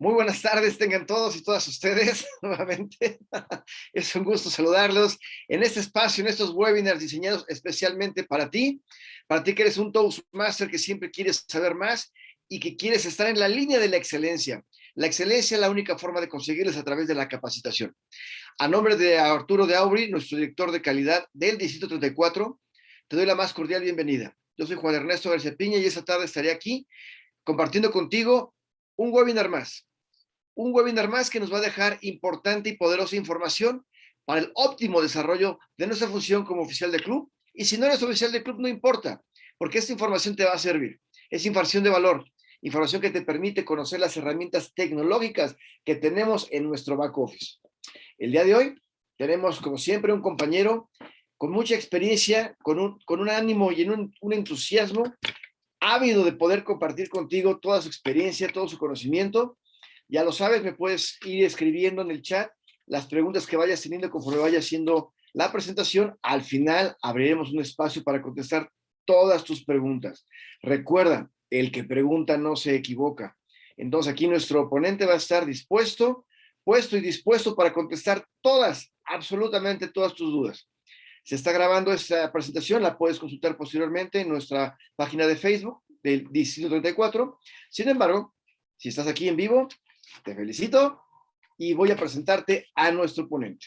Muy buenas tardes, tengan todos y todas ustedes nuevamente. Es un gusto saludarlos en este espacio, en estos webinars diseñados especialmente para ti, para ti que eres un Toastmaster que siempre quieres saber más y que quieres estar en la línea de la excelencia. La excelencia es la única forma de conseguirles a través de la capacitación. A nombre de Arturo de Aubry, nuestro director de calidad del Distrito 34, te doy la más cordial bienvenida. Yo soy Juan Ernesto García Piña y esta tarde estaré aquí compartiendo contigo un webinar más. Un webinar más que nos va a dejar importante y poderosa información para el óptimo desarrollo de nuestra función como oficial de club. Y si no eres oficial de club, no importa, porque esta información te va a servir. Es información de valor, información que te permite conocer las herramientas tecnológicas que tenemos en nuestro back office. El día de hoy tenemos, como siempre, un compañero con mucha experiencia, con un, con un ánimo y en un, un entusiasmo ávido de poder compartir contigo toda su experiencia, todo su conocimiento. Ya lo sabes, me puedes ir escribiendo en el chat las preguntas que vayas teniendo conforme vaya haciendo la presentación. Al final abriremos un espacio para contestar todas tus preguntas. Recuerda, el que pregunta no se equivoca. Entonces aquí nuestro oponente va a estar dispuesto, puesto y dispuesto para contestar todas, absolutamente todas tus dudas. Se está grabando esta presentación, la puedes consultar posteriormente en nuestra página de Facebook del Distrito 34. Sin embargo, si estás aquí en vivo, te felicito y voy a presentarte a nuestro ponente.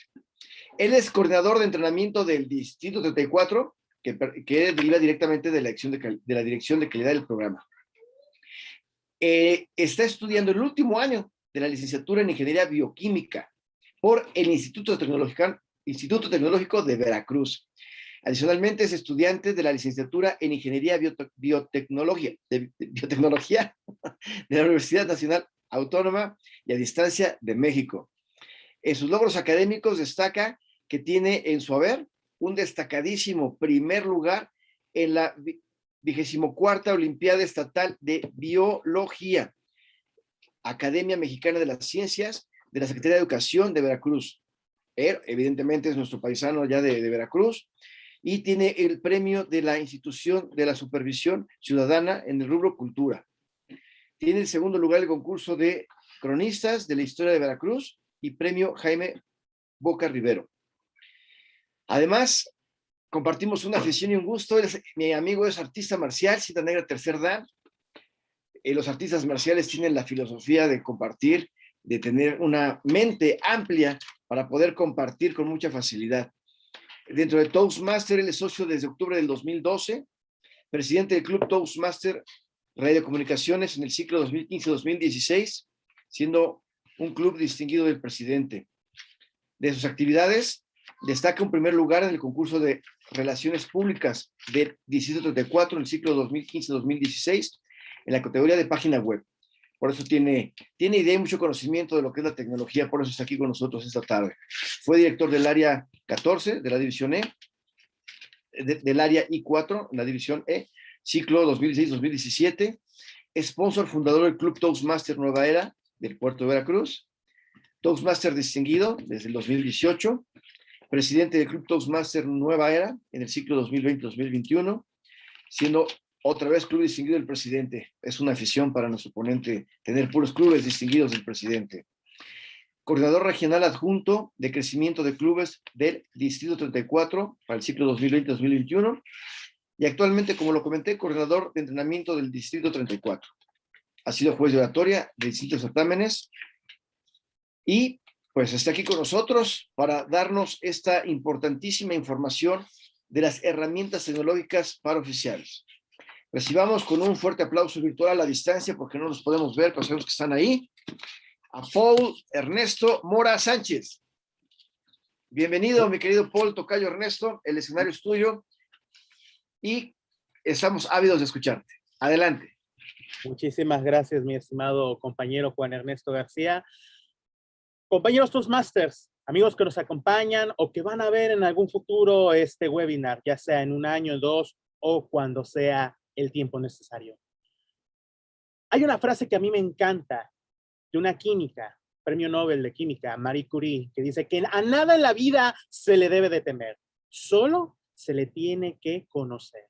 Él es coordinador de entrenamiento del Distrito 34, que, que deriva directamente de la, de, de la Dirección de Calidad del programa. Eh, está estudiando el último año de la licenciatura en Ingeniería Bioquímica por el Instituto Tecnológico, Instituto Tecnológico de Veracruz. Adicionalmente es estudiante de la licenciatura en Ingeniería Biotecnología, de, Biotecnología de la Universidad Nacional Autónoma y a Distancia de México. En sus logros académicos destaca que tiene en su haber un destacadísimo primer lugar en la vigésimo Olimpiada Estatal de Biología, Academia Mexicana de las Ciencias de la Secretaría de Educación de Veracruz. Er, evidentemente es nuestro paisano ya de, Veracruz, y tiene el premio de la institución de la supervisión ciudadana en el rubro cultura. Tiene el segundo lugar el concurso de cronistas de la historia de Veracruz y premio Jaime Boca Rivero. Además, compartimos una afición y un gusto. mi amigo es artista marcial, cita negra tercer dan. Eh, los artistas marciales tienen la filosofía de compartir, de tener una mente amplia para poder compartir con mucha facilidad. Dentro de Toastmaster, él es socio desde octubre del 2012, presidente del Club Toastmaster Radio Comunicaciones en el ciclo 2015-2016, siendo un club distinguido del presidente. De sus actividades, destaca un primer lugar en el concurso de Relaciones Públicas del Distrito 34 en el ciclo 2015-2016 en la categoría de página web por eso tiene, tiene idea y mucho conocimiento de lo que es la tecnología, por eso está aquí con nosotros esta tarde. Fue director del área 14 de la división E, del área I4, la división E, ciclo 2016-2017, sponsor fundador del Club Toastmaster Nueva Era del puerto de Veracruz, Toastmaster distinguido desde el 2018, presidente del Club Toastmaster Nueva Era en el ciclo 2020-2021, siendo otra vez club distinguido del presidente. Es una afición para nuestro ponente tener puros clubes distinguidos del presidente. Coordinador regional adjunto de crecimiento de clubes del Distrito 34 para el ciclo 2020-2021. Y actualmente, como lo comenté, coordinador de entrenamiento del Distrito 34. Ha sido juez de oratoria de distintos certámenes. Y pues está aquí con nosotros para darnos esta importantísima información de las herramientas tecnológicas para oficiales. Recibamos con un fuerte aplauso virtual a la distancia porque no los podemos ver, pero sabemos que están ahí. A Paul Ernesto Mora Sánchez. Bienvenido, mi querido Paul Tocayo Ernesto. El escenario es tuyo y estamos ávidos de escucharte. Adelante. Muchísimas gracias, mi estimado compañero Juan Ernesto García. Compañeros Toastmasters, amigos que nos acompañan o que van a ver en algún futuro este webinar, ya sea en un año, dos o cuando sea el tiempo necesario. Hay una frase que a mí me encanta de una química, premio Nobel de química, Marie Curie, que dice que a nada en la vida se le debe de temer, solo se le tiene que conocer.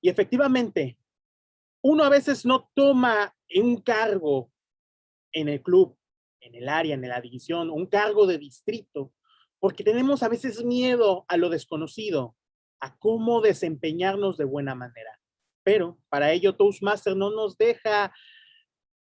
Y efectivamente, uno a veces no toma un cargo en el club, en el área, en la división, un cargo de distrito, porque tenemos a veces miedo a lo desconocido, a cómo desempeñarnos de buena manera. Pero para ello Toastmaster no nos deja,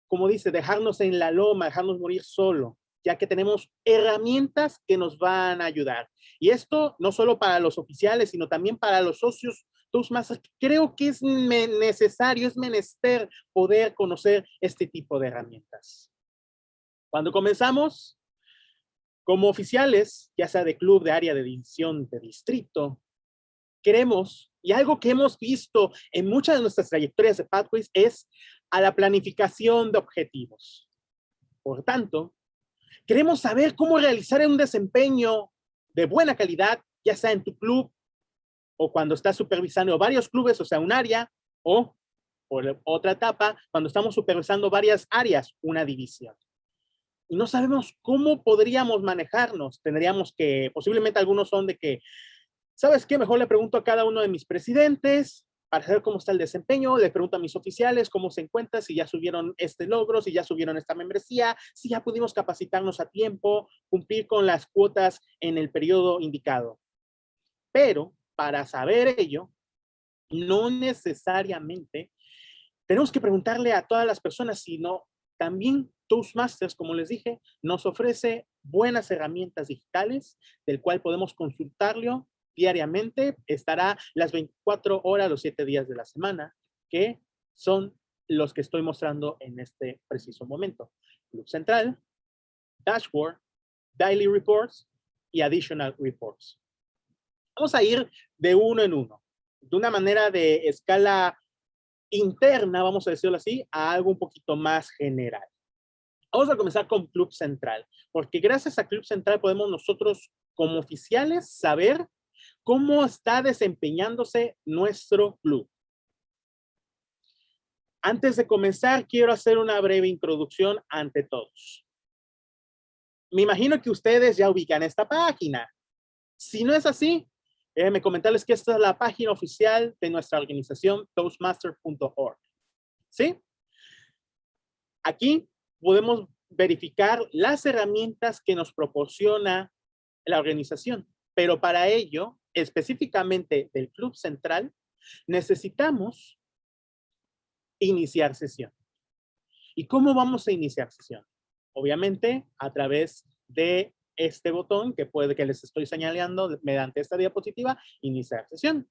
como dice, dejarnos en la loma, dejarnos morir solo, ya que tenemos herramientas que nos van a ayudar. Y esto no solo para los oficiales, sino también para los socios Toastmasters. Creo que es necesario, es menester poder conocer este tipo de herramientas. Cuando comenzamos, como oficiales, ya sea de club, de área, de división, de distrito, queremos, y algo que hemos visto en muchas de nuestras trayectorias de Pathways es a la planificación de objetivos. Por tanto, queremos saber cómo realizar un desempeño de buena calidad, ya sea en tu club o cuando estás supervisando varios clubes, o sea, un área, o por otra etapa, cuando estamos supervisando varias áreas, una división y no sabemos cómo podríamos manejarnos. Tendríamos que, posiblemente algunos son de que, ¿sabes qué? Mejor le pregunto a cada uno de mis presidentes para saber cómo está el desempeño, le pregunto a mis oficiales cómo se encuentra, si ya subieron este logro, si ya subieron esta membresía, si ya pudimos capacitarnos a tiempo, cumplir con las cuotas en el periodo indicado. Pero para saber ello, no necesariamente tenemos que preguntarle a todas las personas, sino también Toastmasters, como les dije, nos ofrece buenas herramientas digitales del cual podemos consultarlo diariamente. Estará las 24 horas, los 7 días de la semana, que son los que estoy mostrando en este preciso momento. Club Central, Dashboard, Daily Reports y Additional Reports. Vamos a ir de uno en uno, de una manera de escala interna, vamos a decirlo así, a algo un poquito más general. Vamos a comenzar con Club Central, porque gracias a Club Central podemos nosotros como oficiales saber cómo está desempeñándose nuestro club. Antes de comenzar, quiero hacer una breve introducción ante todos. Me imagino que ustedes ya ubican esta página. Si no es así, Déjenme comentarles que esta es la página oficial de nuestra organización, toastmaster.org. ¿Sí? Aquí podemos verificar las herramientas que nos proporciona la organización, pero para ello, específicamente del Club Central, necesitamos iniciar sesión. ¿Y cómo vamos a iniciar sesión? Obviamente a través de este botón que puede que les estoy señalando mediante esta diapositiva, iniciar sesión.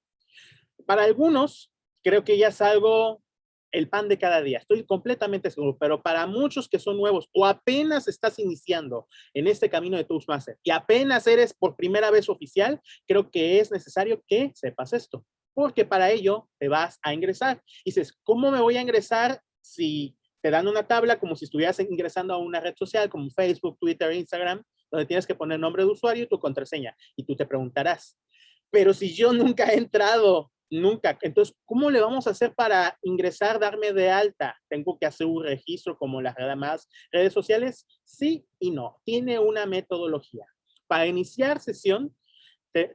Para algunos, creo que ya es algo el pan de cada día. Estoy completamente seguro, pero para muchos que son nuevos o apenas estás iniciando en este camino de Toastmaster y apenas eres por primera vez oficial, creo que es necesario que sepas esto, porque para ello te vas a ingresar. Y dices, ¿cómo me voy a ingresar si te dan una tabla como si estuvieras ingresando a una red social como Facebook, Twitter, Instagram? donde tienes que poner nombre de usuario y tu contraseña. Y tú te preguntarás, pero si yo nunca he entrado, nunca, entonces, ¿cómo le vamos a hacer para ingresar, darme de alta? ¿Tengo que hacer un registro como las demás redes sociales? Sí y no. Tiene una metodología. Para iniciar sesión,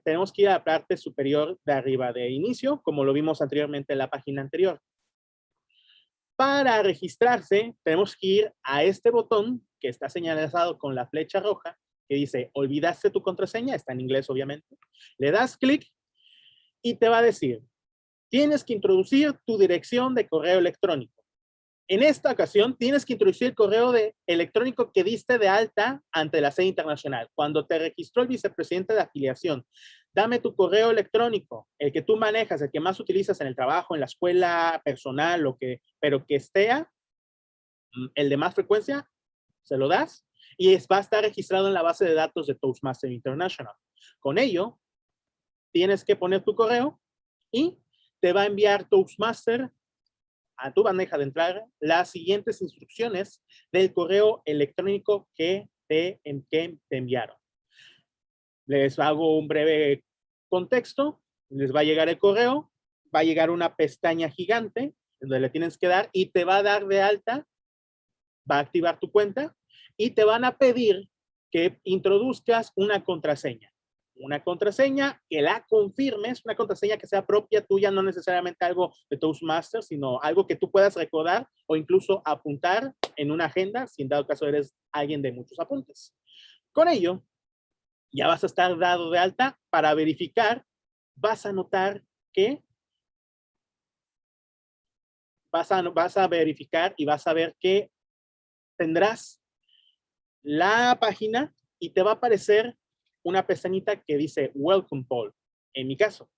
tenemos que ir a la parte superior de arriba de inicio, como lo vimos anteriormente en la página anterior. Para registrarse, tenemos que ir a este botón que está señalizado con la flecha roja que dice, olvidaste tu contraseña, está en inglés obviamente. Le das clic y te va a decir, tienes que introducir tu dirección de correo electrónico. En esta ocasión tienes que introducir el correo electrónico que diste de alta ante la sede internacional. Cuando te registró el vicepresidente de afiliación, dame tu correo electrónico, el que tú manejas, el que más utilizas en el trabajo, en la escuela personal, lo que, pero que esté mm, el de más frecuencia, se lo das y va a estar registrado en la base de datos de Toastmaster International. Con ello, tienes que poner tu correo y te va a enviar Toastmaster a tu bandeja de entrada las siguientes instrucciones del correo electrónico que te, que te enviaron. Les hago un breve contexto. Les va a llegar el correo, va a llegar una pestaña gigante donde le tienes que dar y te va a dar de alta, va a activar tu cuenta y te van a pedir que introduzcas una contraseña. Una contraseña, que la confirmes, una contraseña que sea propia tuya, no necesariamente algo de Toastmasters, sino algo que tú puedas recordar o incluso apuntar en una agenda, si en dado caso eres alguien de muchos apuntes. Con ello, ya vas a estar dado de alta para verificar, vas a notar que vas a, vas a verificar y vas a ver que tendrás la página y te va a aparecer una pestañita que dice Welcome Paul, en mi caso.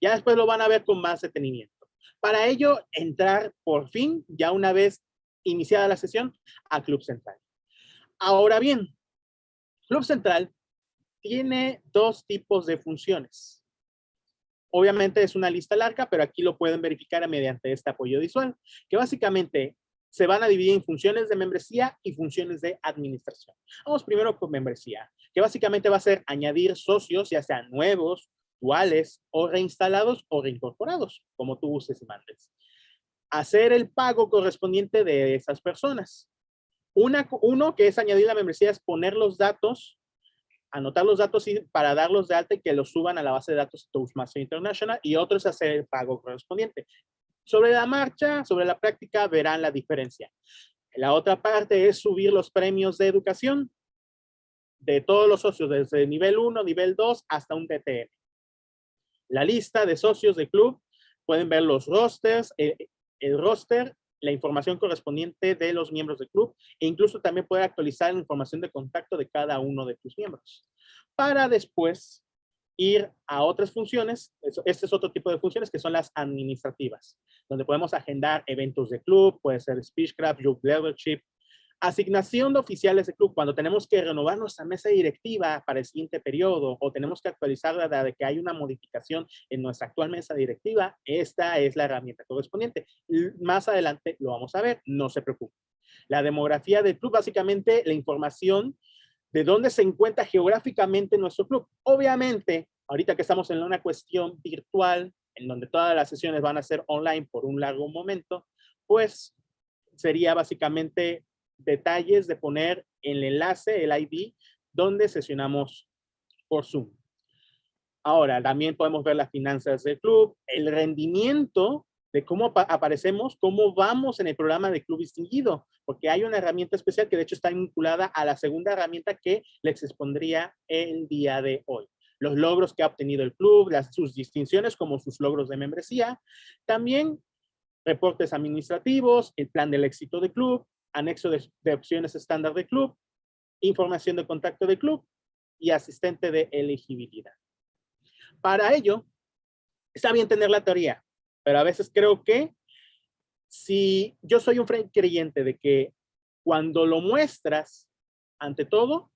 Ya después lo van a ver con más detenimiento. Para ello, entrar por fin, ya una vez iniciada la sesión, a Club Central. Ahora bien, Club Central tiene dos tipos de funciones. Obviamente es una lista larga, pero aquí lo pueden verificar mediante este apoyo visual, que básicamente se van a dividir en funciones de membresía y funciones de administración. Vamos primero con membresía, que básicamente va a ser añadir socios, ya sean nuevos, duales o reinstalados o reincorporados, como tú uses y mandes. Hacer el pago correspondiente de esas personas. Una, uno que es añadir la membresía es poner los datos, anotar los datos para darlos de alta y que los suban a la base de datos Toastmaster International y otro es hacer el pago correspondiente. Sobre la marcha, sobre la práctica, verán la diferencia. La otra parte es subir los premios de educación de todos los socios, desde nivel 1, nivel 2, hasta un TTM. La lista de socios del club, pueden ver los rosters, el, eh, el roster, la información correspondiente de los miembros del club e incluso también puede actualizar la información de contacto de cada uno de tus miembros. Para después ir a otras funciones, este es otro tipo de funciones que son las administrativas, donde podemos agendar eventos de club, puede ser Speechcraft, Club Leadership, asignación de oficiales de club, cuando tenemos que renovar nuestra mesa directiva para el siguiente periodo o tenemos que actualizarla de que hay una modificación en nuestra actual mesa directiva, esta es la herramienta correspondiente. Más adelante lo vamos a ver, no se preocupe. La demografía del club, básicamente la información de dónde se encuentra geográficamente nuestro club. Obviamente, ahorita que estamos en una cuestión virtual, en donde todas las sesiones van a ser online por un largo momento, pues sería básicamente detalles de poner el enlace, el ID, donde sesionamos por Zoom. Ahora, también podemos ver las finanzas del club, el rendimiento de cómo aparecemos, cómo vamos en el programa de Club Distinguido, porque hay una herramienta especial que de hecho está vinculada a la segunda herramienta que les expondría el día de hoy. Los logros que ha obtenido el club, las, sus distinciones como sus logros de membresía, también reportes administrativos, el plan del éxito del club, anexo de, de opciones estándar del club, información de contacto del club y asistente de elegibilidad. Para ello, está bien tener la teoría, pero a veces creo que si yo soy un creyente de que cuando lo muestras, ante todo,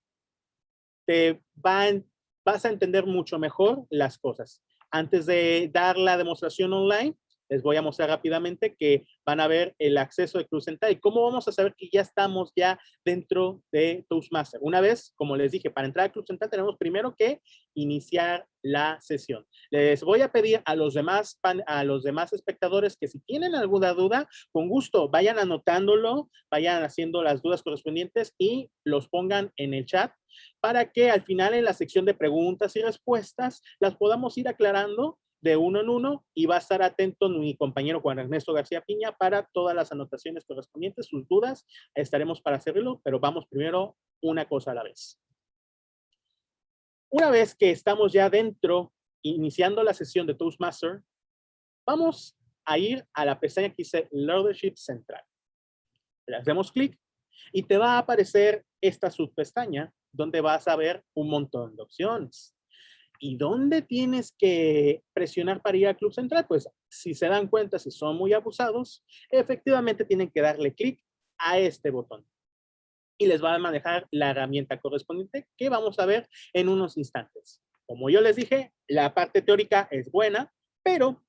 te vas a entender mucho mejor las cosas. Antes de dar la demostración online, les voy a mostrar rápidamente que van a ver el acceso de Club Central y cómo vamos a saber que ya estamos ya dentro de Toastmaster. Una vez, como les dije, para entrar a Club Central tenemos primero que iniciar la sesión. Les voy a pedir a los demás, a los demás espectadores que si tienen alguna duda, con gusto vayan anotándolo, vayan haciendo las dudas correspondientes y los pongan en el chat para que al final en la sección de preguntas y respuestas las podamos ir aclarando de uno en uno y va a estar atento mi compañero Juan Ernesto García Piña para todas las anotaciones correspondientes, sus dudas, estaremos para hacerlo, pero vamos primero una cosa a la vez. Una vez que estamos ya dentro, iniciando la sesión de Toastmaster, vamos a ir a la pestaña que dice Leadership Central. Le hacemos clic y te va a aparecer esta subpestaña donde vas a ver un montón de opciones. ¿Y dónde tienes que presionar para ir al Club Central? Pues si se dan cuenta, si son muy abusados, efectivamente tienen que darle clic a este botón. Y les va a manejar la herramienta correspondiente que vamos a ver en unos instantes. Como yo les dije, la parte teórica es buena, pero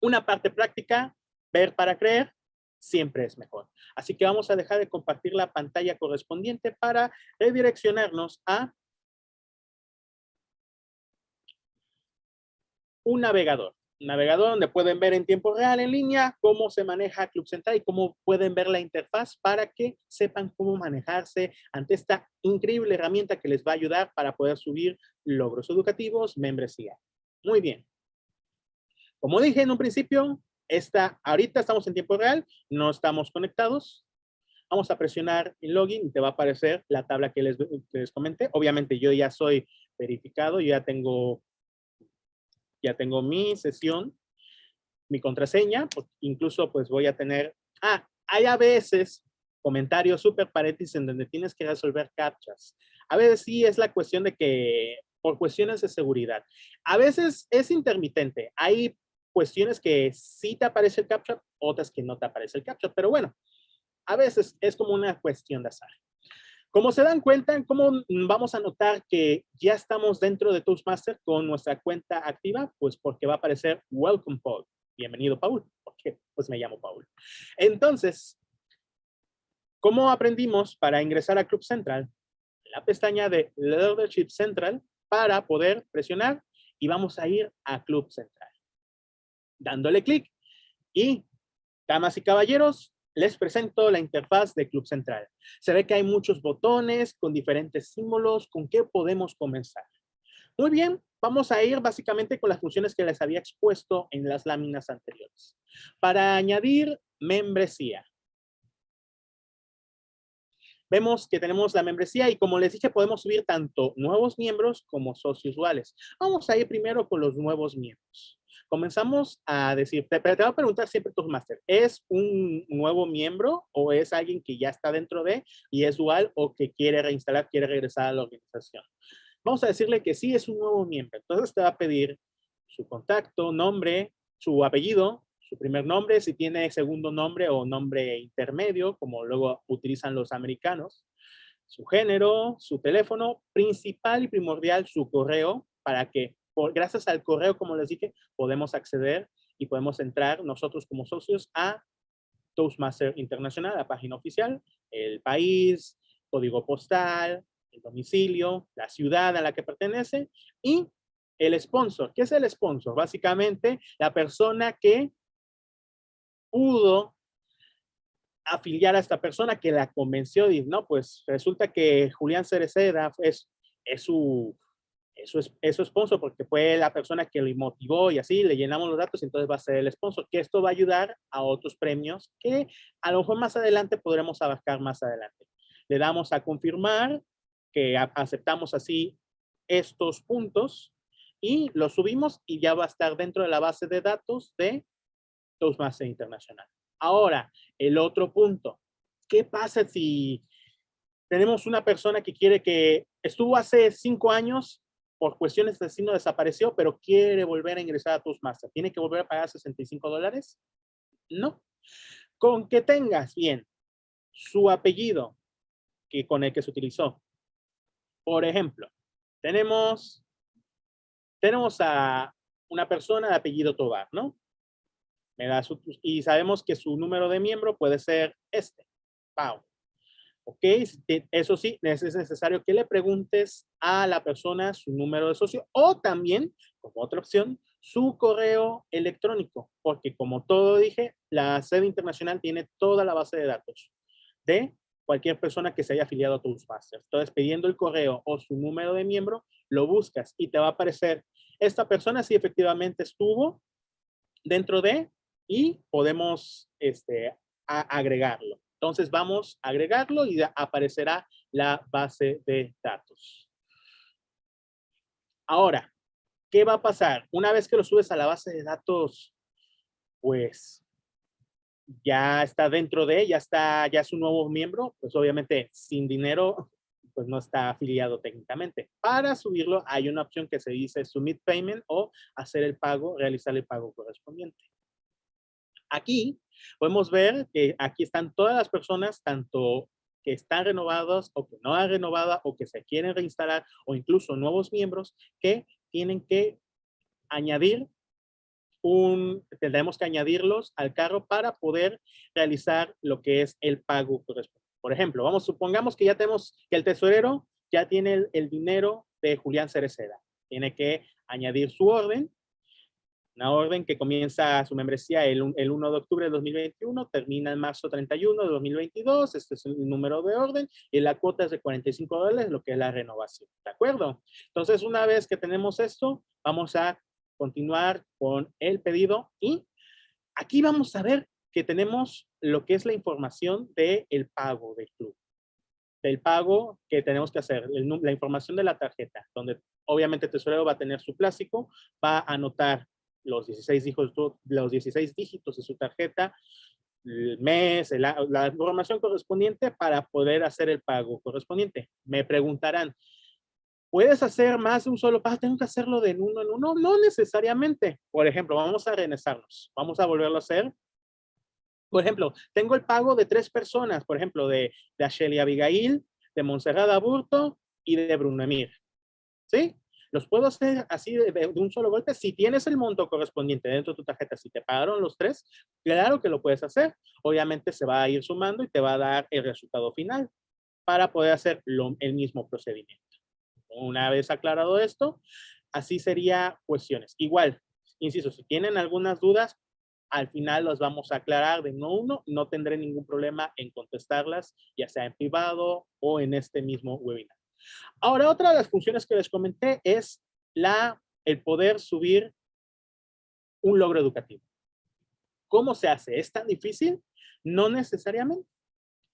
una parte práctica, ver para creer, siempre es mejor. Así que vamos a dejar de compartir la pantalla correspondiente para redireccionarnos a un navegador. navegador donde pueden ver en tiempo real en línea cómo se maneja Club Central y cómo pueden ver la interfaz para que sepan cómo manejarse ante esta increíble herramienta que les va a ayudar para poder subir logros educativos, membresía. Muy bien. Como dije en un principio, esta, ahorita estamos en tiempo real, no estamos conectados. Vamos a presionar en login y te va a aparecer la tabla que les, que les comenté. Obviamente yo ya soy verificado, yo ya tengo ya tengo mi sesión, mi contraseña, incluso pues voy a tener, ah, hay a veces comentarios súper paréntesis en donde tienes que resolver captchas. A veces sí es la cuestión de que, por cuestiones de seguridad. A veces es intermitente. Hay cuestiones que sí te aparece el captcha, otras que no te aparece el captcha, pero bueno, a veces es como una cuestión de azar. Como se dan cuenta, ¿cómo vamos a notar que ya estamos dentro de Toastmaster con nuestra cuenta activa? Pues porque va a aparecer Welcome Paul. Bienvenido, Paul. Porque pues me llamo Paul. Entonces, ¿cómo aprendimos para ingresar a Club Central? La pestaña de Leadership Central para poder presionar y vamos a ir a Club Central. Dándole clic y, damas y caballeros, les presento la interfaz de Club Central. Se ve que hay muchos botones con diferentes símbolos. ¿Con qué podemos comenzar? Muy bien, vamos a ir básicamente con las funciones que les había expuesto en las láminas anteriores. Para añadir membresía. Vemos que tenemos la membresía y como les dije, podemos subir tanto nuevos miembros como socios usuales. Vamos a ir primero con los nuevos miembros comenzamos a decir, te, te voy a preguntar siempre tu máster, ¿es un nuevo miembro o es alguien que ya está dentro de y es dual o que quiere reinstalar, quiere regresar a la organización? Vamos a decirle que sí es un nuevo miembro. Entonces te va a pedir su contacto, nombre, su apellido, su primer nombre, si tiene segundo nombre o nombre intermedio, como luego utilizan los americanos, su género, su teléfono, principal y primordial su correo para que gracias al correo, como les dije, podemos acceder y podemos entrar nosotros como socios a Toastmaster Internacional, la página oficial, el país, código postal, el domicilio, la ciudad a la que pertenece y el sponsor. ¿Qué es el sponsor? Básicamente, la persona que pudo afiliar a esta persona que la convenció y no, pues resulta que Julián Cereceda es, es su eso es, eso sponsor porque fue la persona que lo motivó y así le llenamos los datos entonces va a ser el sponsor, que esto va a ayudar a otros premios que a lo mejor más adelante podremos abarcar más adelante. Le damos a confirmar que aceptamos así estos puntos y los subimos y ya va a estar dentro de la base de datos de Toastmaster Internacional. Ahora, el otro punto. ¿Qué pasa si tenemos una persona que quiere que estuvo hace cinco años por cuestiones de destino desapareció, pero quiere volver a ingresar a Toastmaster. ¿Tiene que volver a pagar 65 dólares? No. Con que tengas bien su apellido que, con el que se utilizó. Por ejemplo, tenemos, tenemos a una persona de apellido Tobar, ¿no? Me da su, y sabemos que su número de miembro puede ser este, Pau. ¿Ok? Eso sí, es necesario que le preguntes a la persona su número de socio o también, como otra opción, su correo electrónico, porque como todo dije, la sede internacional tiene toda la base de datos de cualquier persona que se haya afiliado a Toastmasters. Entonces, pidiendo el correo o su número de miembro, lo buscas y te va a aparecer esta persona si efectivamente estuvo dentro de y podemos este, agregarlo. Entonces vamos a agregarlo y aparecerá la base de datos. Ahora, ¿qué va a pasar? Una vez que lo subes a la base de datos, pues ya está dentro de, ya está, ya es un nuevo miembro, pues obviamente sin dinero, pues no está afiliado técnicamente. Para subirlo hay una opción que se dice Submit Payment o hacer el pago, realizar el pago correspondiente. Aquí podemos ver que aquí están todas las personas, tanto que están renovados o que no han renovado o que se quieren reinstalar o incluso nuevos miembros que tienen que añadir un, tendremos que añadirlos al carro para poder realizar lo que es el pago correspondiente. Por ejemplo, vamos, supongamos que ya tenemos que el tesorero ya tiene el, dinero de Julián Cereceda. Tiene que añadir su orden Una orden que comienza su membresía el, el 1 de octubre de 2021, termina en marzo 31 de 2022, este es el número de orden, y la cuota es de 45 dólares, lo que es la renovación, ¿de acuerdo? Entonces, una vez que tenemos esto, vamos a continuar con el pedido y aquí vamos a ver que tenemos lo que es la información del el pago del club del pago que tenemos que hacer, la información de la tarjeta, donde obviamente el tesorero va a tener su plástico, va a anotar los 16 dígitos, los 16 dígitos de su tarjeta, el mes, la, información correspondiente para poder hacer el pago correspondiente. Me preguntarán, ¿puedes hacer más de un solo pago? ¿Tengo que hacerlo de uno en uno? No necesariamente. Por ejemplo, vamos a renesarnos. Vamos a volverlo a hacer. Por ejemplo, tengo el pago de tres personas, por ejemplo, de, de Ashley Abigail, de Montserrat Aburto y de Bruno Emir. ¿Sí? Los puedo hacer así de, un solo golpe. Si tienes el monto correspondiente dentro de tu tarjeta, si te pagaron los tres, claro que lo puedes hacer. Obviamente se va a ir sumando y te va a dar el resultado final para poder hacer el mismo procedimiento. Una vez aclarado esto, así sería cuestiones. Igual, insisto, si tienen algunas dudas, al final las vamos a aclarar de no uno, no tendré ningún problema en contestarlas, ya sea en privado o en este mismo webinar. Ahora, otra de las funciones que les comenté es la, el poder subir un logro educativo. ¿Cómo se hace? ¿Es tan difícil? No necesariamente.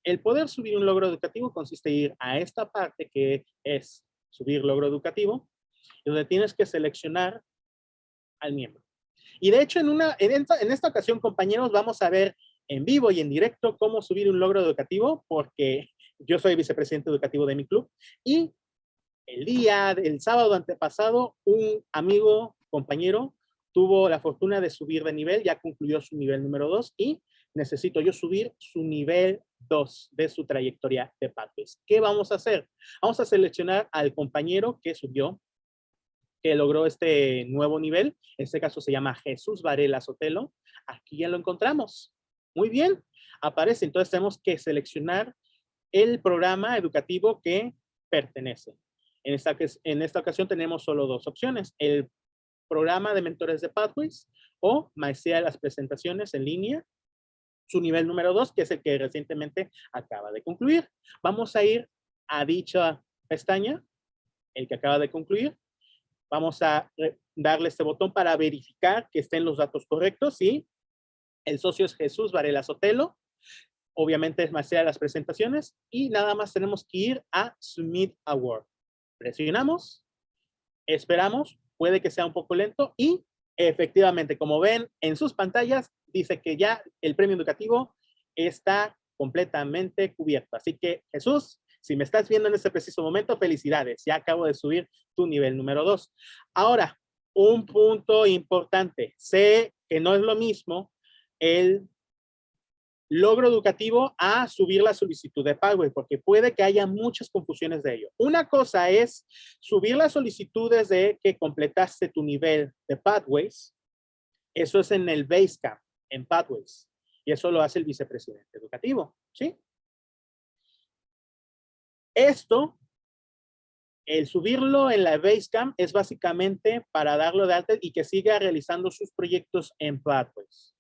El poder subir un logro educativo consiste en ir a esta parte que es subir logro educativo, donde tienes que seleccionar al miembro. Y de hecho, en, una, en, esta, en esta ocasión, compañeros, vamos a ver en vivo y en directo cómo subir un logro educativo, porque yo soy vicepresidente educativo de mi club y el día, el sábado antepasado, un amigo, compañero, tuvo la fortuna de subir de nivel, ya concluyó su nivel número 2 y necesito yo subir su nivel 2 de su trayectoria de Pathways. ¿Qué vamos a hacer? Vamos a seleccionar al compañero que subió, que logró este nuevo nivel. En este caso se llama Jesús Varela Sotelo. Aquí ya lo encontramos. Muy bien, aparece. Entonces tenemos que seleccionar el programa educativo que pertenece. En esta, en esta ocasión tenemos solo dos opciones, el programa de mentores de Pathways o maestría de las presentaciones en línea, su nivel número dos, que es el que recientemente acaba de concluir. Vamos a ir a dicha pestaña, el que acaba de concluir. Vamos a darle este botón para verificar que estén los datos correctos, ¿sí? El socio es Jesús Varela Sotelo obviamente es más de las presentaciones y nada más tenemos que ir a Submit Award. Presionamos, esperamos, puede que sea un poco lento y efectivamente, como ven en sus pantallas, dice que ya el premio educativo está completamente cubierto. Así que Jesús, si me estás viendo en este preciso momento, felicidades. Ya acabo de subir tu nivel número dos. Ahora, un punto importante. Sé que no es lo mismo el logro educativo a subir la solicitud de pago, porque puede que haya muchas confusiones de ello. Una cosa es subir las solicitudes de que completaste tu nivel de Pathways. Eso es en el Basecamp, en Pathways. Y eso lo hace el vicepresidente educativo, ¿sí? Esto, el subirlo en la Basecamp es básicamente para darlo de alta y que siga realizando sus proyectos en Pathways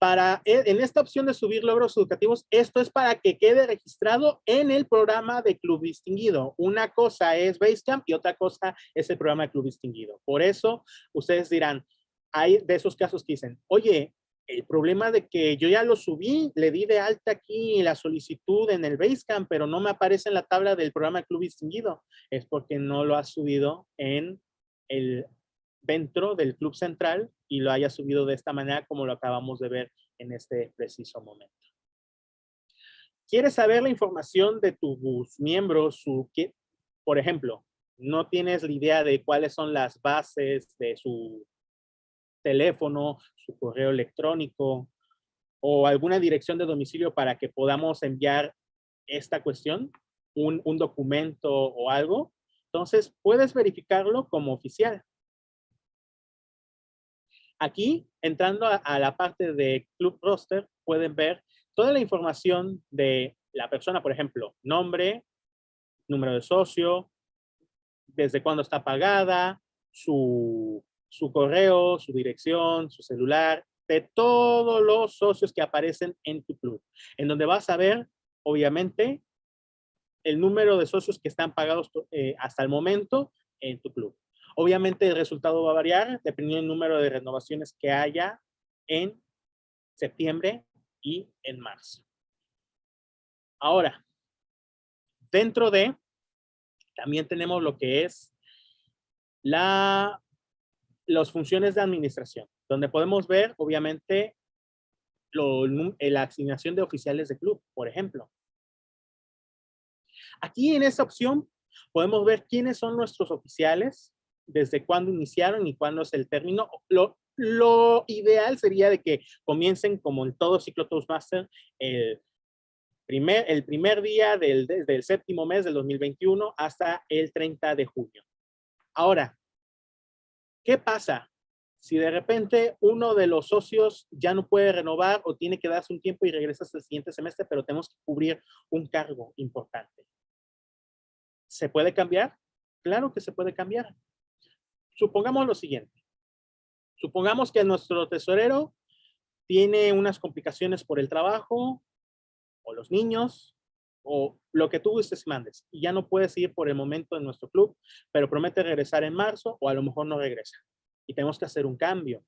para, e, en esta opción de subir logros educativos, esto es para que quede registrado en el programa de Club Distinguido. Una cosa es Basecamp y otra cosa es el programa de Club Distinguido. Por eso, ustedes dirán, hay de esos casos que dicen, oye, el problema de que yo ya lo subí, le di de alta aquí la solicitud en el Basecamp, pero no me aparece en la tabla del programa de Club Distinguido, es porque no lo has subido en el dentro del Club Central y lo haya subido de esta manera como lo acabamos de ver en este preciso momento. ¿Quieres saber la información de tus miembros? Su, por ejemplo, no tienes la idea de cuáles son las bases de su teléfono, su correo electrónico o alguna dirección de domicilio para que podamos enviar esta cuestión, un, un documento o algo. Entonces, puedes verificarlo como oficial. Aquí, entrando a, la parte de Club Roster, pueden ver toda la información de la persona, por ejemplo, nombre, número de socio, desde cuándo está pagada, su correo, su dirección, su celular, de todos los socios que aparecen en tu club, en donde vas a ver, obviamente, el número de socios que están pagados eh, hasta el momento en tu club. Obviamente el resultado va a variar dependiendo del número de renovaciones que haya en septiembre y en marzo. Ahora, dentro de, también tenemos lo que es la, las funciones de administración donde podemos ver, obviamente, eh, la asignación de oficiales de club, por ejemplo. Aquí en esta opción podemos ver quiénes son nuestros oficiales, desde cuándo iniciaron y cuándo es el término. Lo, ideal sería de que comiencen como en todo ciclo Toastmaster el primer, el primer día del, desde el séptimo mes del 2021 hasta el 30 de junio. Ahora, ¿qué pasa? Si de repente uno de los socios ya no puede renovar o tiene que darse un tiempo y regresa hasta el siguiente semestre, pero tenemos que cubrir un cargo importante. ¿Se puede cambiar? Claro que se puede cambiar. Supongamos lo siguiente. Supongamos que nuestro tesorero tiene unas complicaciones por el trabajo o los niños o lo que tú gustes mandes y ya no puedes ir por el momento en nuestro club, pero promete regresar en marzo o a lo mejor no regresa y tenemos que hacer un cambio.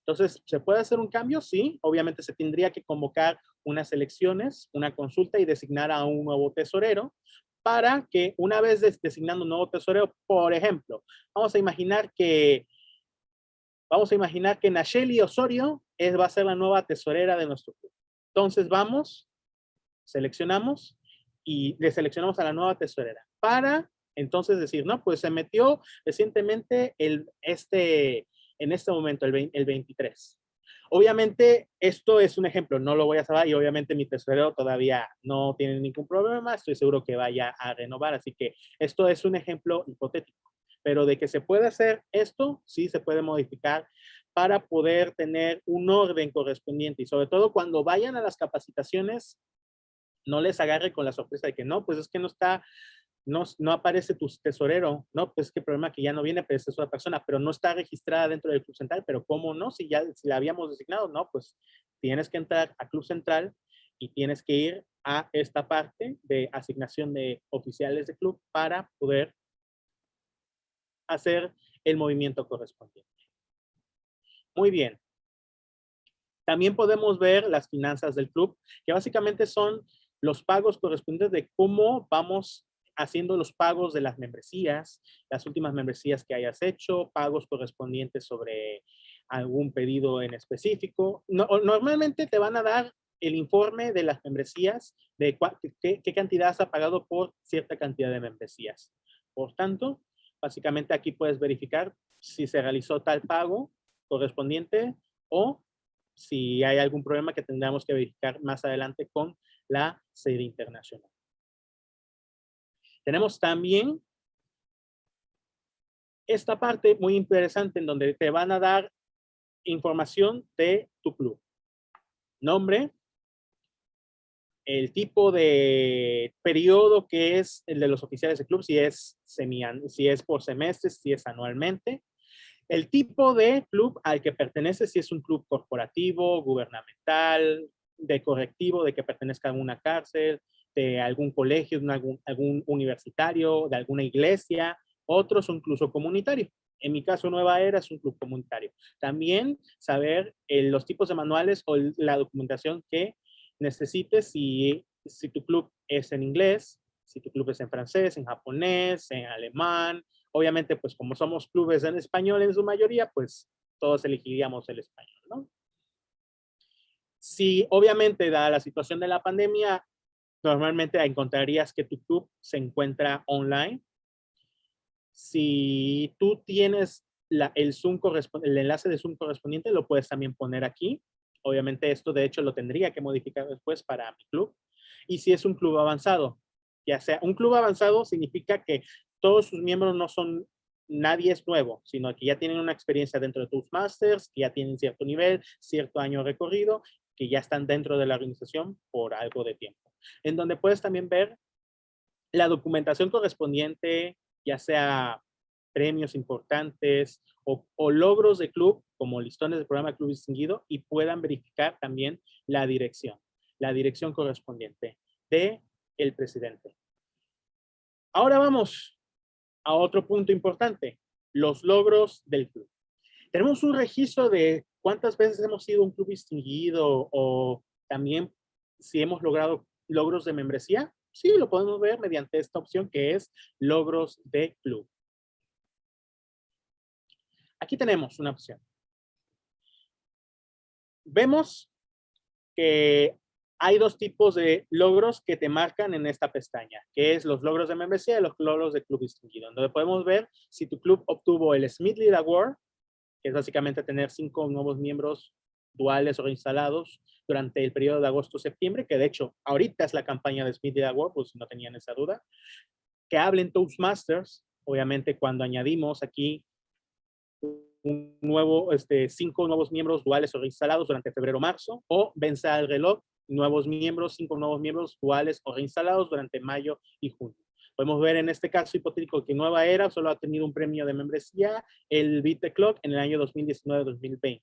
Entonces, ¿se puede hacer un cambio? Sí, obviamente se tendría que convocar unas elecciones, una consulta y designar a un nuevo tesorero para que una vez designando un nuevo tesorero, por ejemplo, vamos a imaginar que vamos a imaginar que Nacheli Osorio es, va a ser la nueva tesorera de nuestro club. Entonces vamos, seleccionamos y le seleccionamos a la nueva tesorera para entonces decir, no, pues se metió recientemente el, este, en este momento, el, el 23. Obviamente, esto es un ejemplo, no lo voy a saber y obviamente mi tesorero todavía no tiene ningún problema, estoy seguro que vaya a renovar, así que esto es un ejemplo hipotético. Pero de que se puede hacer esto, sí se puede modificar para poder tener un orden correspondiente y sobre todo cuando vayan a las capacitaciones, no les agarre con la sorpresa de que no, pues es que no está no, no aparece tu tesorero, ¿no? Pues qué problema que ya no viene, pero es otra persona, pero no está registrada dentro del Club Central, pero ¿cómo no? Si ya si la habíamos designado, no, pues tienes que entrar a Club Central y tienes que ir a esta parte de asignación de oficiales de club para poder hacer el movimiento correspondiente. Muy bien. También podemos ver las finanzas del club, que básicamente son los pagos correspondientes de cómo vamos haciendo los pagos de las membresías, las últimas membresías que hayas hecho, pagos correspondientes sobre algún pedido en específico. normalmente te van a dar el informe de las membresías, de qué, qué cantidad has pagado por cierta cantidad de membresías. Por tanto, básicamente aquí puedes verificar si se realizó tal pago correspondiente o si hay algún problema que tendremos que verificar más adelante con la sede internacional. Tenemos también esta parte muy interesante en donde te van a dar información de tu club. Nombre, el tipo de periodo que es el de los oficiales de club, si es, semi, si es por semestre, si es anualmente. El tipo de club al que pertenece, si es un club corporativo, gubernamental, de correctivo, de que pertenezca a una cárcel, de algún colegio, de algún, algún universitario, de alguna iglesia, otros incluso comunitario. En mi caso, Nueva Era es un club comunitario. También saber eh, los tipos de manuales o la documentación que necesites si, si tu club es en inglés, si tu club es en francés, en japonés, en alemán. Obviamente, pues como somos clubes en español en su mayoría, pues todos elegiríamos el español, ¿no? Si obviamente, dada la situación de la pandemia, normalmente encontrarías que tu club se encuentra online. Si tú tienes el, Zoom el enlace de Zoom correspondiente, lo puedes también poner aquí. Obviamente esto de hecho lo tendría que modificar después para mi club. Y si es un club avanzado, ya sea un club avanzado significa que todos sus miembros no son, nadie es nuevo, sino que ya tienen una experiencia dentro de Toastmasters, que ya tienen cierto nivel, cierto año recorrido, que ya están dentro de la organización por algo de tiempo en donde puedes también ver la documentación correspondiente, ya sea premios importantes o, logros de club, como listones del programa Club Distinguido, y puedan verificar también la dirección, la dirección correspondiente de el presidente. Ahora vamos a otro punto importante, los logros del club. Tenemos un registro de cuántas veces hemos sido un club distinguido o también si hemos logrado logros de membresía. Sí, lo podemos ver mediante esta opción que es logros de club. Aquí tenemos una opción. Vemos que hay dos tipos de logros que te marcan en esta pestaña, que es los logros de membresía y los logros de club distinguido, donde podemos ver si tu club obtuvo el Smith Lead Award, que es básicamente tener cinco nuevos miembros duales o instalados durante el periodo de agosto-septiembre, que de hecho ahorita es la campaña de Smith Lead Award, pues no tenían esa duda, que hablen Toastmasters, obviamente cuando añadimos aquí un nuevo, este, cinco nuevos miembros duales o reinstalados durante febrero-marzo, o vencer el reloj, nuevos miembros, cinco nuevos miembros duales o reinstalados durante mayo y junio. Podemos ver en este caso hipotético que Nueva Era solo ha tenido un premio de membresía, el Beat the Clock, en el año 2019-2020.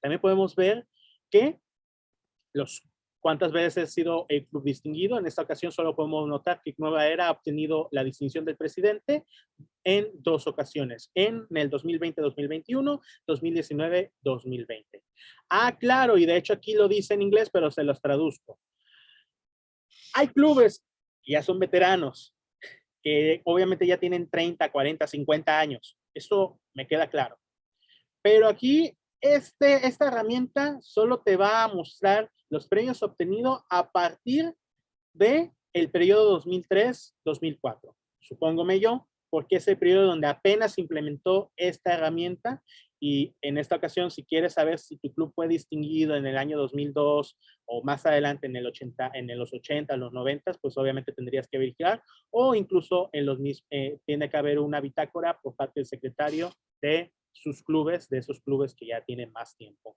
También podemos ver que los cuántas veces ha sido el club distinguido. En esta ocasión solo podemos notar que Nueva Era ha obtenido la distinción del presidente en dos ocasiones, en el 2020-2021, 2019-2020. Ah, claro, y de hecho aquí lo dice en inglés, pero se los traduzco. Hay clubes ya son veteranos, que obviamente ya tienen 30, 40, 50 años. Eso me queda claro. Pero aquí este, esta herramienta solo te va a mostrar los premios obtenidos a partir de el periodo 2003-2004. Supóngome yo, porque es el periodo donde apenas implementó esta herramienta y en esta ocasión, si quieres saber si tu club fue distinguido en el año 2002 o más adelante en, el 80, en los 80, los 90, pues obviamente tendrías que verificar o incluso en los eh, tiene que haber una bitácora por parte del secretario de sus clubes, de esos clubes que ya tienen más tiempo.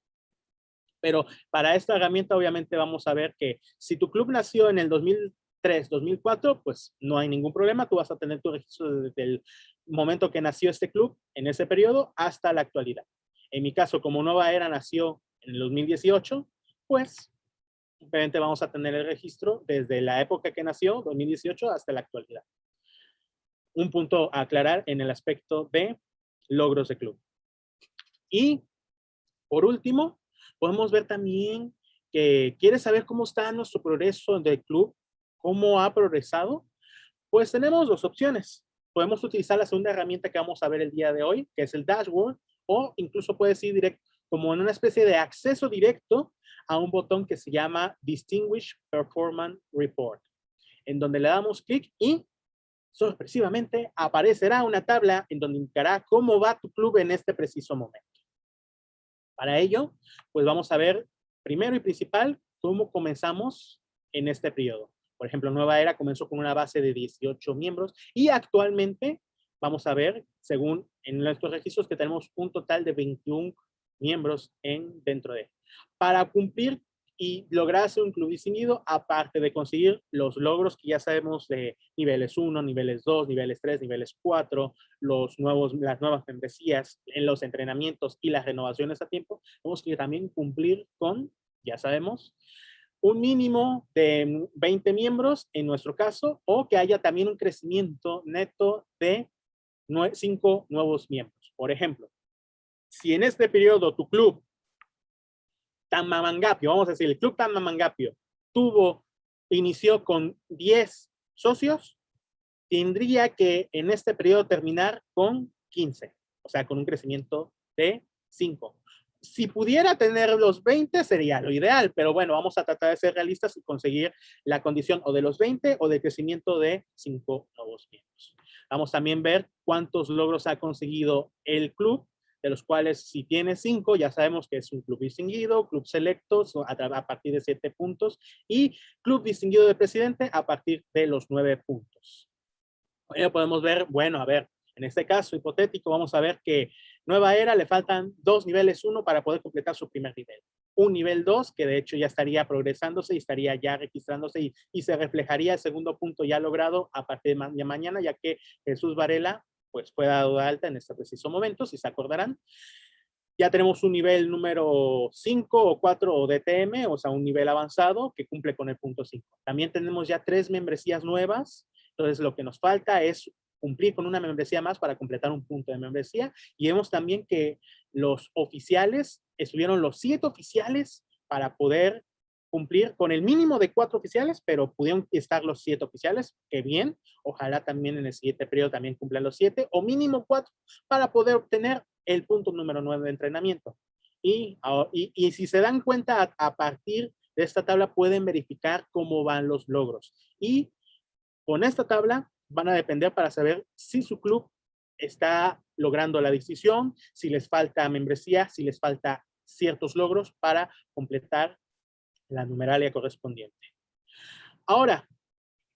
Pero para esta herramienta obviamente vamos a ver que si tu club nació en el 2003, 2004, pues no hay ningún problema. Tú vas a tener tu registro desde el momento que nació este club, en ese periodo, hasta la actualidad. En mi caso, como Nueva Era nació en el 2018, pues simplemente vamos a tener el registro desde la época que nació, 2018, hasta la actualidad. Un punto a aclarar en el aspecto de logros de club. Y por último, podemos ver también que quieres saber cómo está nuestro progreso del club, cómo ha progresado. Pues tenemos dos opciones. Podemos utilizar la segunda herramienta que vamos a ver el día de hoy, que es el dashboard, o incluso puedes ir directo, como en una especie de acceso directo a un botón que se llama Distinguish Performance Report, en donde le damos clic y sorpresivamente aparecerá una tabla en donde indicará cómo va tu club en este preciso momento. Para ello, pues vamos a ver primero y principal cómo comenzamos en este periodo. Por ejemplo, Nueva Era comenzó con una base de 18 miembros y actualmente vamos a ver, según en nuestros registros, que tenemos un total de 21 miembros en, dentro de. Para cumplir y lograrse un club distinguido, aparte de conseguir los logros que ya sabemos de niveles 1, niveles 2, niveles 3, niveles 4, los nuevos, las nuevas membresías en los entrenamientos y las renovaciones a tiempo, tenemos que también cumplir con, ya sabemos, un mínimo de 20 miembros en nuestro caso, o que haya también un crecimiento neto de 5 nuevos miembros. Por ejemplo, si en este periodo tu club Tamamangapio, vamos a decir, el Club Tamamangapio tuvo, inició con 10 socios, tendría que en este periodo terminar con 15, o sea, con un crecimiento de 5. Si pudiera tener los 20 sería lo ideal, pero bueno, vamos a tratar de ser realistas y conseguir la condición o de los 20 o de crecimiento de 5 nuevos miembros. Vamos también a ver cuántos logros ha conseguido el club de los cuales si tiene cinco, ya sabemos que es un club distinguido, club selecto a, partir de siete puntos y club distinguido de presidente a partir de los nueve puntos. Ya podemos ver, bueno, a ver, en este caso hipotético vamos a ver que Nueva Era le faltan dos niveles uno para poder completar su primer nivel. Un nivel 2 que de hecho ya estaría progresándose y estaría ya registrándose y se reflejaría el segundo punto ya logrado a partir de mañana, ya que Jesús Varela pues fue dado de alta en este preciso momento, si se acordarán. Ya tenemos un nivel número 5 o 4 o DTM, o sea, un nivel avanzado que cumple con el punto 5. También tenemos ya tres membresías nuevas, entonces lo que nos falta es cumplir con una membresía más para completar un punto de membresía. Y vemos también que los oficiales, estuvieron los siete oficiales para poder cumplir con el mínimo de cuatro oficiales, pero pudieron estar los siete oficiales, que bien, ojalá también en el siguiente periodo también cumplan los siete, o mínimo cuatro, para poder obtener el punto número nueve de entrenamiento. Y, y, si se dan cuenta, a, partir de esta tabla pueden verificar cómo van los logros. Y con esta tabla van a depender para saber si su club está logrando la decisión, si les falta membresía, si les falta ciertos logros para completar la numeralia correspondiente. Ahora,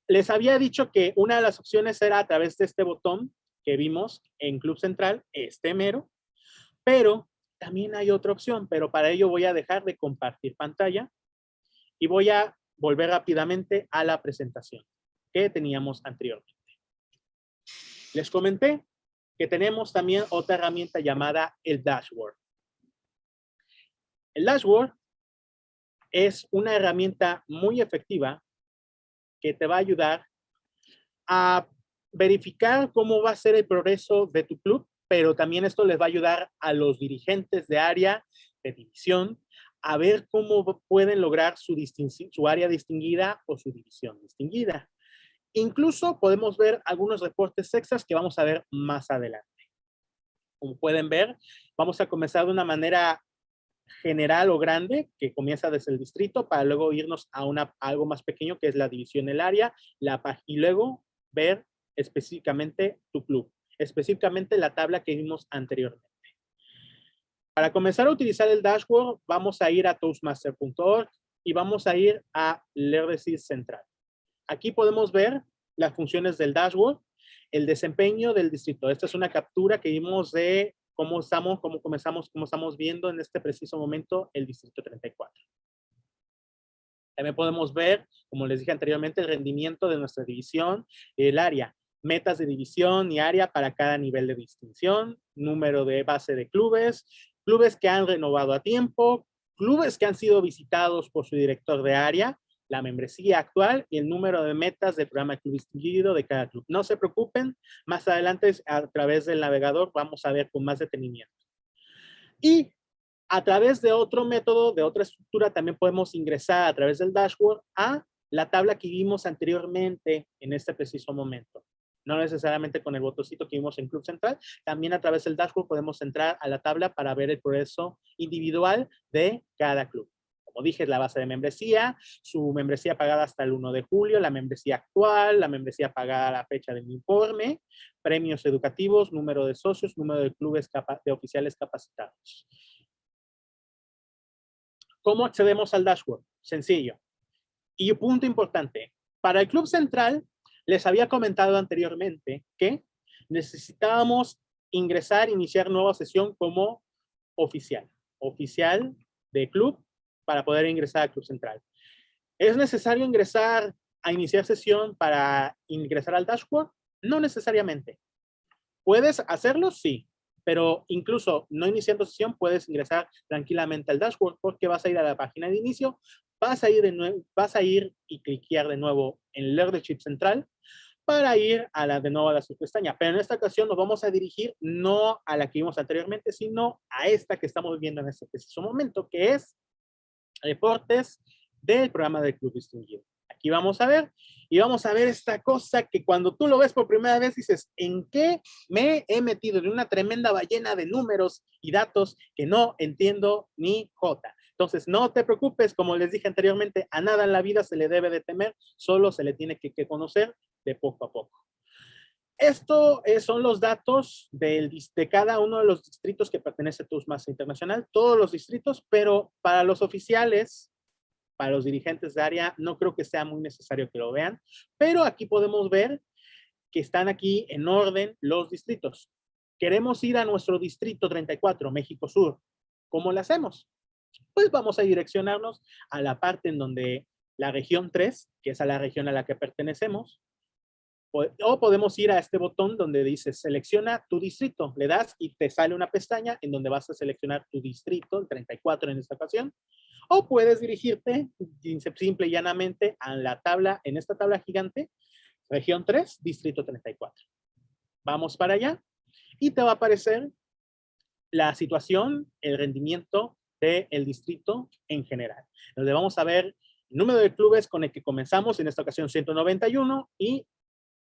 les había dicho que una de las opciones era a través de este botón que vimos en Club Central, este mero, pero también hay otra opción, pero para ello voy a dejar de compartir pantalla y voy a volver rápidamente a la presentación que teníamos anteriormente. Les comenté que tenemos también otra herramienta llamada el dashboard. El dashboard es una herramienta muy efectiva que te va a ayudar a verificar cómo va a ser el progreso de tu club, pero también esto les va a ayudar a los dirigentes de área, de división, a ver cómo pueden lograr su, su área distinguida o su división distinguida. Incluso podemos ver algunos reportes extras que vamos a ver más adelante. Como pueden ver, vamos a comenzar de una manera general o grande que comienza desde el distrito para luego irnos a, una, algo más pequeño que es la división del área la, y luego ver específicamente tu club, específicamente la tabla que vimos anteriormente. Para comenzar a utilizar el dashboard, vamos a ir a toastmaster.org y vamos a ir a LERDESIS Central. Aquí podemos ver las funciones del dashboard, el desempeño del distrito. Esta es una captura que vimos de cómo estamos, cómo comenzamos, cómo estamos viendo en este preciso momento el distrito 34. También podemos ver, como les dije anteriormente, el rendimiento de nuestra división, el área, metas de división y área para cada nivel de distinción, número de base de clubes, clubes que han renovado a tiempo, clubes que han sido visitados por su director de área, la membresía actual y el número de metas del programa Club Distinguido de cada club. No se preocupen, más adelante a través del navegador vamos a ver con más detenimiento. Y a través de otro método, de otra estructura, también podemos ingresar a través del dashboard a la tabla que vimos anteriormente en este preciso momento. No necesariamente con el botoncito que vimos en Club Central, también a través del dashboard podemos entrar a la tabla para ver el progreso individual de cada club como dije, la base de membresía, su membresía pagada hasta el 1 de julio, la membresía actual, la membresía pagada a la fecha del informe, premios educativos, número de socios, número de clubes de oficiales capacitados. ¿Cómo accedemos al dashboard? Sencillo. Y un punto importante, para el Club Central, les había comentado anteriormente que necesitábamos ingresar, iniciar nueva sesión como oficial. Oficial de club para poder ingresar al Club Central. ¿Es necesario ingresar a iniciar sesión para ingresar al dashboard? No necesariamente. ¿Puedes hacerlo? Sí. Pero incluso no iniciando sesión puedes ingresar tranquilamente al dashboard porque vas a ir a la página de inicio, vas a ir, de vas a ir y cliquear de nuevo en Leadership Central para ir a la de nuevo a la subpestaña. Pero en esta ocasión nos vamos a dirigir no a la que vimos anteriormente, sino a esta que estamos viendo en este preciso momento, que es reportes del programa del Club Distinguido. Aquí vamos a ver, y vamos a ver esta cosa que cuando tú lo ves por primera vez dices, ¿en qué me he metido en una tremenda ballena de números y datos que no entiendo ni jota? Entonces, no te preocupes, como les dije anteriormente, a nada en la vida se le debe de temer, solo se le tiene que conocer de poco a poco. Esto eh, son los datos de cada uno de los distritos que pertenece a TUSMAS Internacional, todos los distritos, pero para los oficiales, para los dirigentes de área, no creo que sea muy necesario que lo vean, pero aquí podemos ver que están aquí en orden los distritos. Queremos ir a nuestro distrito 34, México Sur. ¿Cómo lo hacemos? Pues vamos a direccionarnos a la parte en donde la región 3, que es a la región a la que pertenecemos, O podemos ir a este botón donde dice selecciona tu distrito. Le das y te sale una pestaña en donde vas a seleccionar tu distrito, el 34 en esta ocasión. O puedes dirigirte simple y llanamente a la tabla, en esta tabla gigante, región 3, distrito 34. Vamos para allá y te va a aparecer la situación, el rendimiento del distrito en general. Donde vamos a ver el número de clubes con el que comenzamos, en esta ocasión 191, y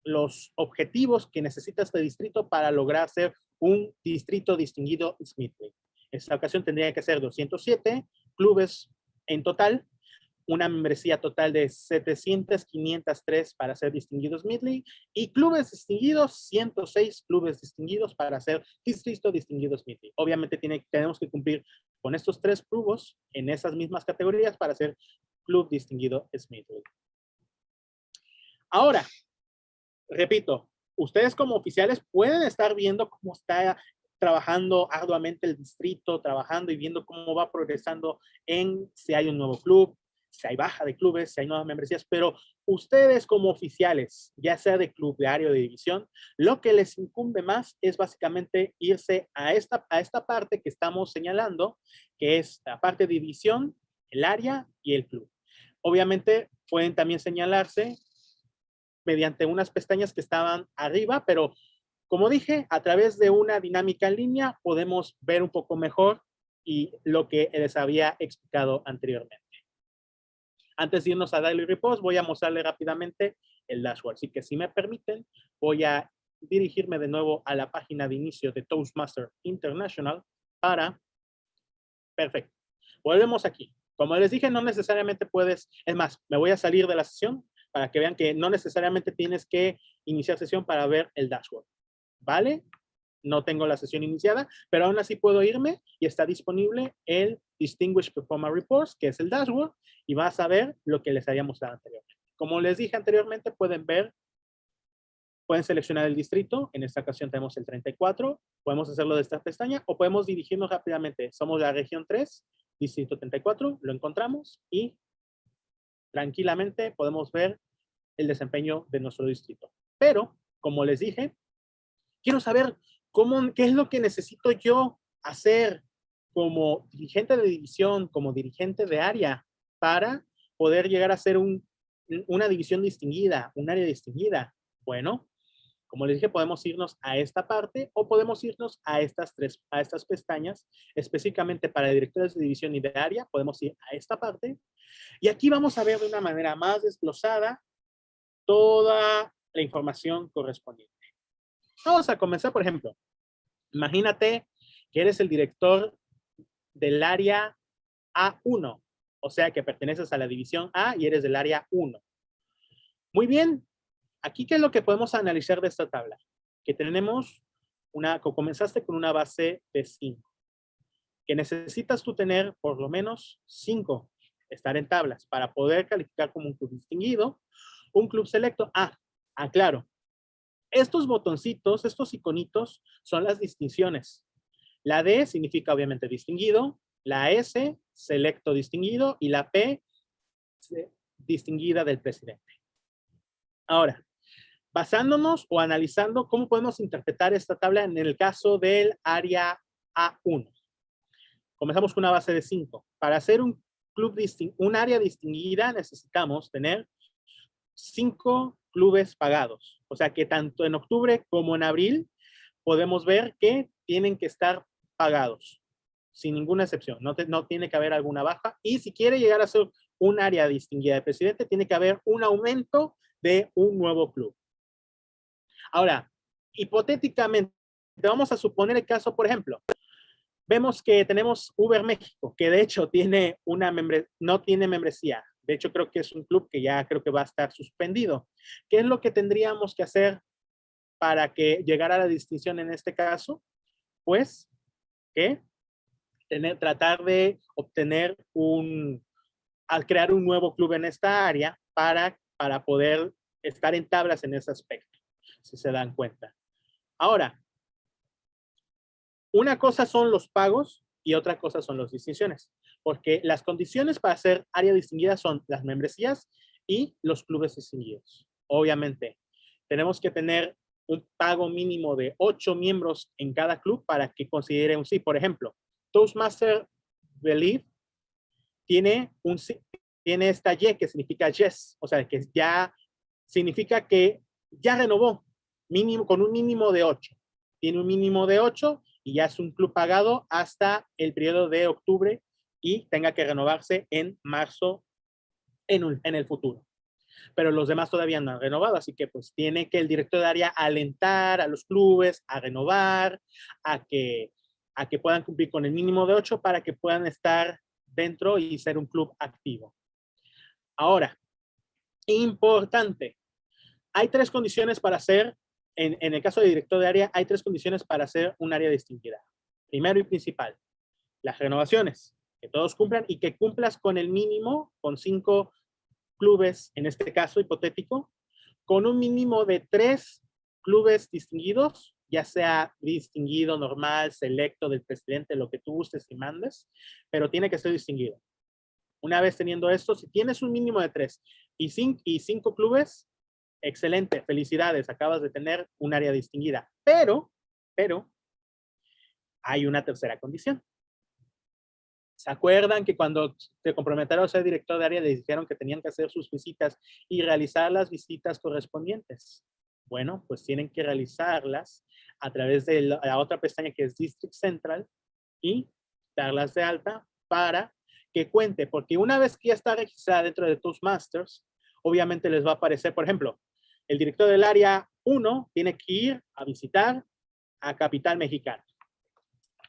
los objetivos que necesita este distrito para lograr ser un distrito distinguido Smithley. En esta ocasión tendría que ser 207 clubes en total, una membresía total de 700, 503 para ser distinguidos Midley y clubes distinguidos, 106 clubes distinguidos para ser distrito distinguidos Midley. Obviamente tiene, tenemos que cumplir con estos tres clubes en esas mismas categorías para ser club distinguido Smithly. Ahora, repito, ustedes como oficiales pueden estar viendo cómo está trabajando arduamente el distrito, trabajando y viendo cómo va progresando en si hay un nuevo club, si hay baja de clubes, si hay nuevas membresías, pero ustedes como oficiales, ya sea de club, de área o de división, lo que les incumbe más es básicamente irse a esta, a esta parte que estamos señalando, que es la parte de división, el área y el club. Obviamente pueden también señalarse mediante unas pestañas que estaban arriba, pero como dije, a través de una dinámica en línea podemos ver un poco mejor y lo que les había explicado anteriormente. Antes de irnos a Daily Reports, voy a mostrarle rápidamente el dashboard. Así que si me permiten, voy a dirigirme de nuevo a la página de inicio de Toastmaster International para... Perfecto. Volvemos aquí. Como les dije, no necesariamente puedes... Es más, me voy a salir de la sesión para que vean que no necesariamente tienes que iniciar sesión para ver el dashboard. ¿vale? No tengo la sesión iniciada, pero aún así puedo irme y está disponible el Distinguished Performance Reports, que es el dashboard, y vas a ver lo que les había mostrado anteriormente. Como les dije anteriormente, pueden ver, pueden seleccionar el distrito, en esta ocasión tenemos el 34, podemos hacerlo de esta pestaña, o podemos dirigirnos rápidamente. Somos la región 3, distrito 34, lo encontramos, y tranquilamente podemos ver el desempeño de nuestro distrito. Pero, como les dije, quiero saber cómo, qué es lo que necesito yo hacer como dirigente de división, como dirigente de área, para poder llegar a ser un, una división distinguida, un área distinguida. Bueno, como les dije, podemos irnos a esta parte o podemos irnos a estas tres, a estas pestañas, específicamente para directores de división y de área, podemos ir a esta parte. Y aquí vamos a ver de una manera más desglosada toda la información correspondiente. Vamos a comenzar, por ejemplo. Imagínate que eres el director del área A1, o sea que perteneces a la división A y eres del área 1. Muy bien, aquí qué es lo que podemos analizar de esta tabla? Que tenemos una, comenzaste con una base de 5, que necesitas tú tener por lo menos 5, estar en tablas, para poder calificar como un club distinguido, un club selecto. Ah, aclaro, estos botoncitos, estos iconitos, son las distinciones. La D significa obviamente distinguido, la S, selecto distinguido, y la P, distinguida del presidente. Ahora, basándonos o analizando cómo podemos interpretar esta tabla en el caso del área A1. Comenzamos con una base de 5. Para hacer un club un área distinguida necesitamos tener 5 clubes pagados. O sea que tanto en octubre como en abril podemos ver que tienen que estar pagados, sin ninguna excepción. No, tiene que haber alguna baja. Y si quiere llegar a ser un área distinguida de presidente, tiene que haber un aumento de un nuevo club. Ahora, hipotéticamente, vamos a suponer el caso, por ejemplo, vemos que tenemos Uber México, que de hecho tiene una no tiene membresía, de hecho, creo que es un club que ya creo que va a estar suspendido. ¿Qué es lo que tendríamos que hacer para que llegara a la distinción en este caso? Pues, ¿qué? Tener, tratar de obtener un, al crear un nuevo club en esta área para, para poder estar en tablas en ese aspecto, si se dan cuenta. Ahora, una cosa son los pagos y otra cosa son las distinciones porque las condiciones para ser área distinguida son las membresías y los clubes distinguidos. Obviamente, tenemos que tener un pago mínimo de ocho miembros en cada club para que considere un sí. Por ejemplo, Toastmaster Believe tiene, un, tiene esta Y que significa yes, o sea, que ya significa que ya renovó mínimo, con un mínimo de ocho. Tiene un mínimo de ocho y ya es un club pagado hasta el periodo de octubre y tenga que renovarse en marzo en, el futuro pero los demás todavía no han renovado, así que pues tiene que el director de área alentar a los clubes a renovar, a que, a que puedan cumplir con el mínimo de ocho para que puedan estar dentro y ser un club activo. Ahora, importante, hay tres condiciones para ser, en, en el caso de director de área, hay tres condiciones para ser un área distinguida. Primero y principal, las renovaciones, que todos cumplan y que cumplas con el mínimo, con cinco clubes, en este caso hipotético, con un mínimo de tres clubes distinguidos, ya sea distinguido, normal, selecto del presidente, lo que tú gustes y mandes, pero tiene que ser distinguido. Una vez teniendo esto, si tienes un mínimo de tres y cinco, y cinco clubes, excelente, felicidades, acabas de tener un área distinguida. Pero, pero, hay una tercera condición. ¿Se acuerdan que cuando se comprometieron a ser director de área les dijeron que tenían que hacer sus visitas y realizar las visitas correspondientes? Bueno, pues tienen que realizarlas a través de la otra pestaña que es District Central y darlas de alta para que cuente, porque una vez que ya está registrada dentro de Toastmasters, obviamente les va a aparecer, por ejemplo, el director del área 1 tiene que ir a visitar a Capital Mexicana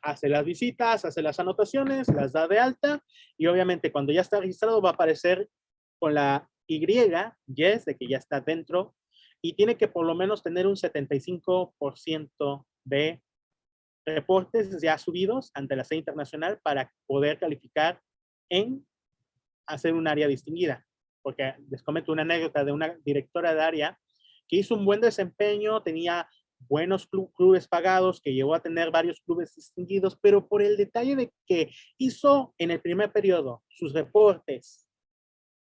hace las visitas, hace las anotaciones, las da de alta y obviamente cuando ya está registrado va a aparecer con la Y, yes, de que ya está dentro y tiene que por lo menos tener un 75% de reportes ya subidos ante la sede internacional para poder calificar en hacer un área distinguida. Porque les comento una anécdota de una directora de área que hizo un buen desempeño, tenía buenos clubes pagados, que llegó a tener varios clubes distinguidos, pero por el detalle de que hizo en el primer periodo sus reportes,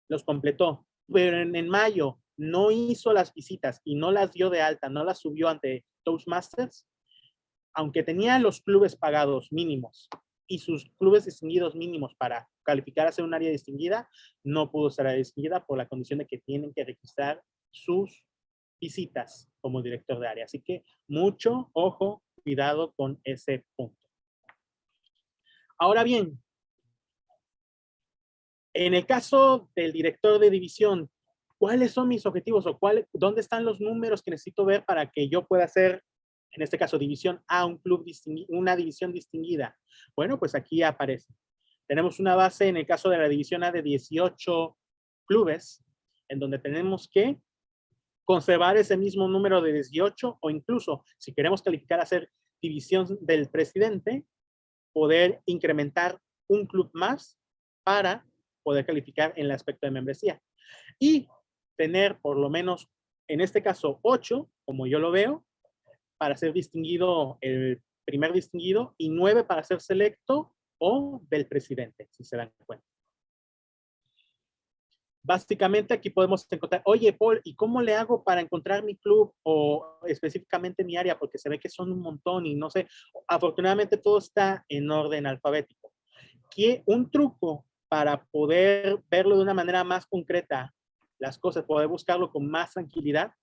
los completó, pero en, mayo no hizo las visitas y no las dio de alta, no las subió ante Toastmasters, aunque tenía los clubes pagados mínimos y sus clubes distinguidos mínimos para calificar a ser un área distinguida, no pudo ser distinguida por la condición de que tienen que registrar sus visitas como director de área. Así que mucho ojo, cuidado con ese punto. Ahora bien, en el caso del director de división, ¿cuáles son mis objetivos o cuál, dónde están los números que necesito ver para que yo pueda hacer, en este caso, división A, un club una división distinguida? Bueno, pues aquí aparece. Tenemos una base en el caso de la división A de 18 clubes, en donde tenemos que conservar ese mismo número de 18 o incluso si queremos calificar a ser división del presidente, poder incrementar un club más para poder calificar en el aspecto de membresía. Y tener por lo menos, en este caso, 8, como yo lo veo, para ser distinguido, el primer distinguido, y 9 para ser selecto o del presidente, si se dan cuenta. Básicamente aquí podemos encontrar, oye Paul, ¿y cómo le hago para encontrar mi club o específicamente mi área? Porque se ve que son un montón y no sé, afortunadamente todo está en orden alfabético. ¿Qué, un truco para poder verlo de una manera más concreta, las cosas, poder buscarlo con más tranquilidad.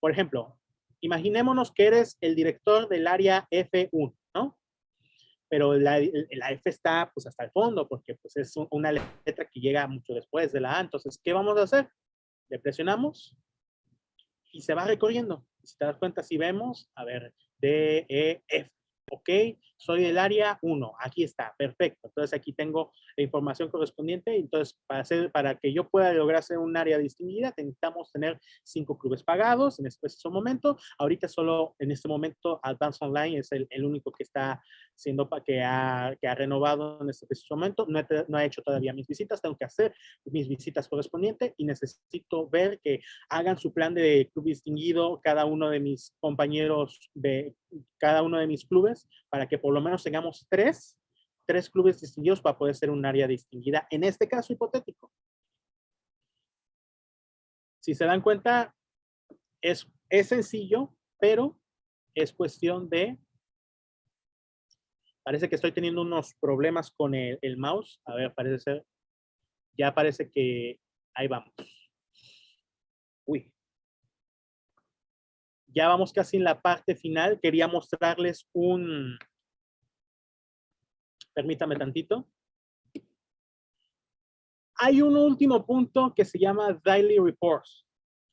Por ejemplo, imaginémonos que eres el director del área F1, ¿no? Pero la, F está pues hasta el fondo porque pues es una letra que llega mucho después de la A. Entonces, ¿qué vamos a hacer? Le presionamos y se va recorriendo. Si te das cuenta, si vemos, a ver, D, E, F, ok, soy del área 1, aquí está, perfecto. Entonces aquí tengo la información correspondiente. Entonces, para, hacer, para que yo pueda lograr ser un área distinguida, necesitamos tener cinco clubes pagados en este preciso momento. Ahorita solo en este momento Advance Online es el, el único que está siendo que ha, que ha renovado en este preciso momento. No, no ha hecho todavía mis visitas, tengo que hacer mis visitas correspondientes y necesito ver que hagan su plan de club distinguido cada uno de mis compañeros de cada uno de mis clubes para que por lo menos tengamos tres, tres clubes distinguidos para poder ser un área distinguida. En este caso hipotético. Si se dan cuenta, es Es sencillo, pero es cuestión de... Parece que estoy teniendo unos problemas con el, el mouse. A ver, parece ser... Ya parece que... Ahí vamos. Uy. Ya vamos casi en la parte final. Quería mostrarles un... Permítame tantito. Hay un último punto que se llama Daily Reports,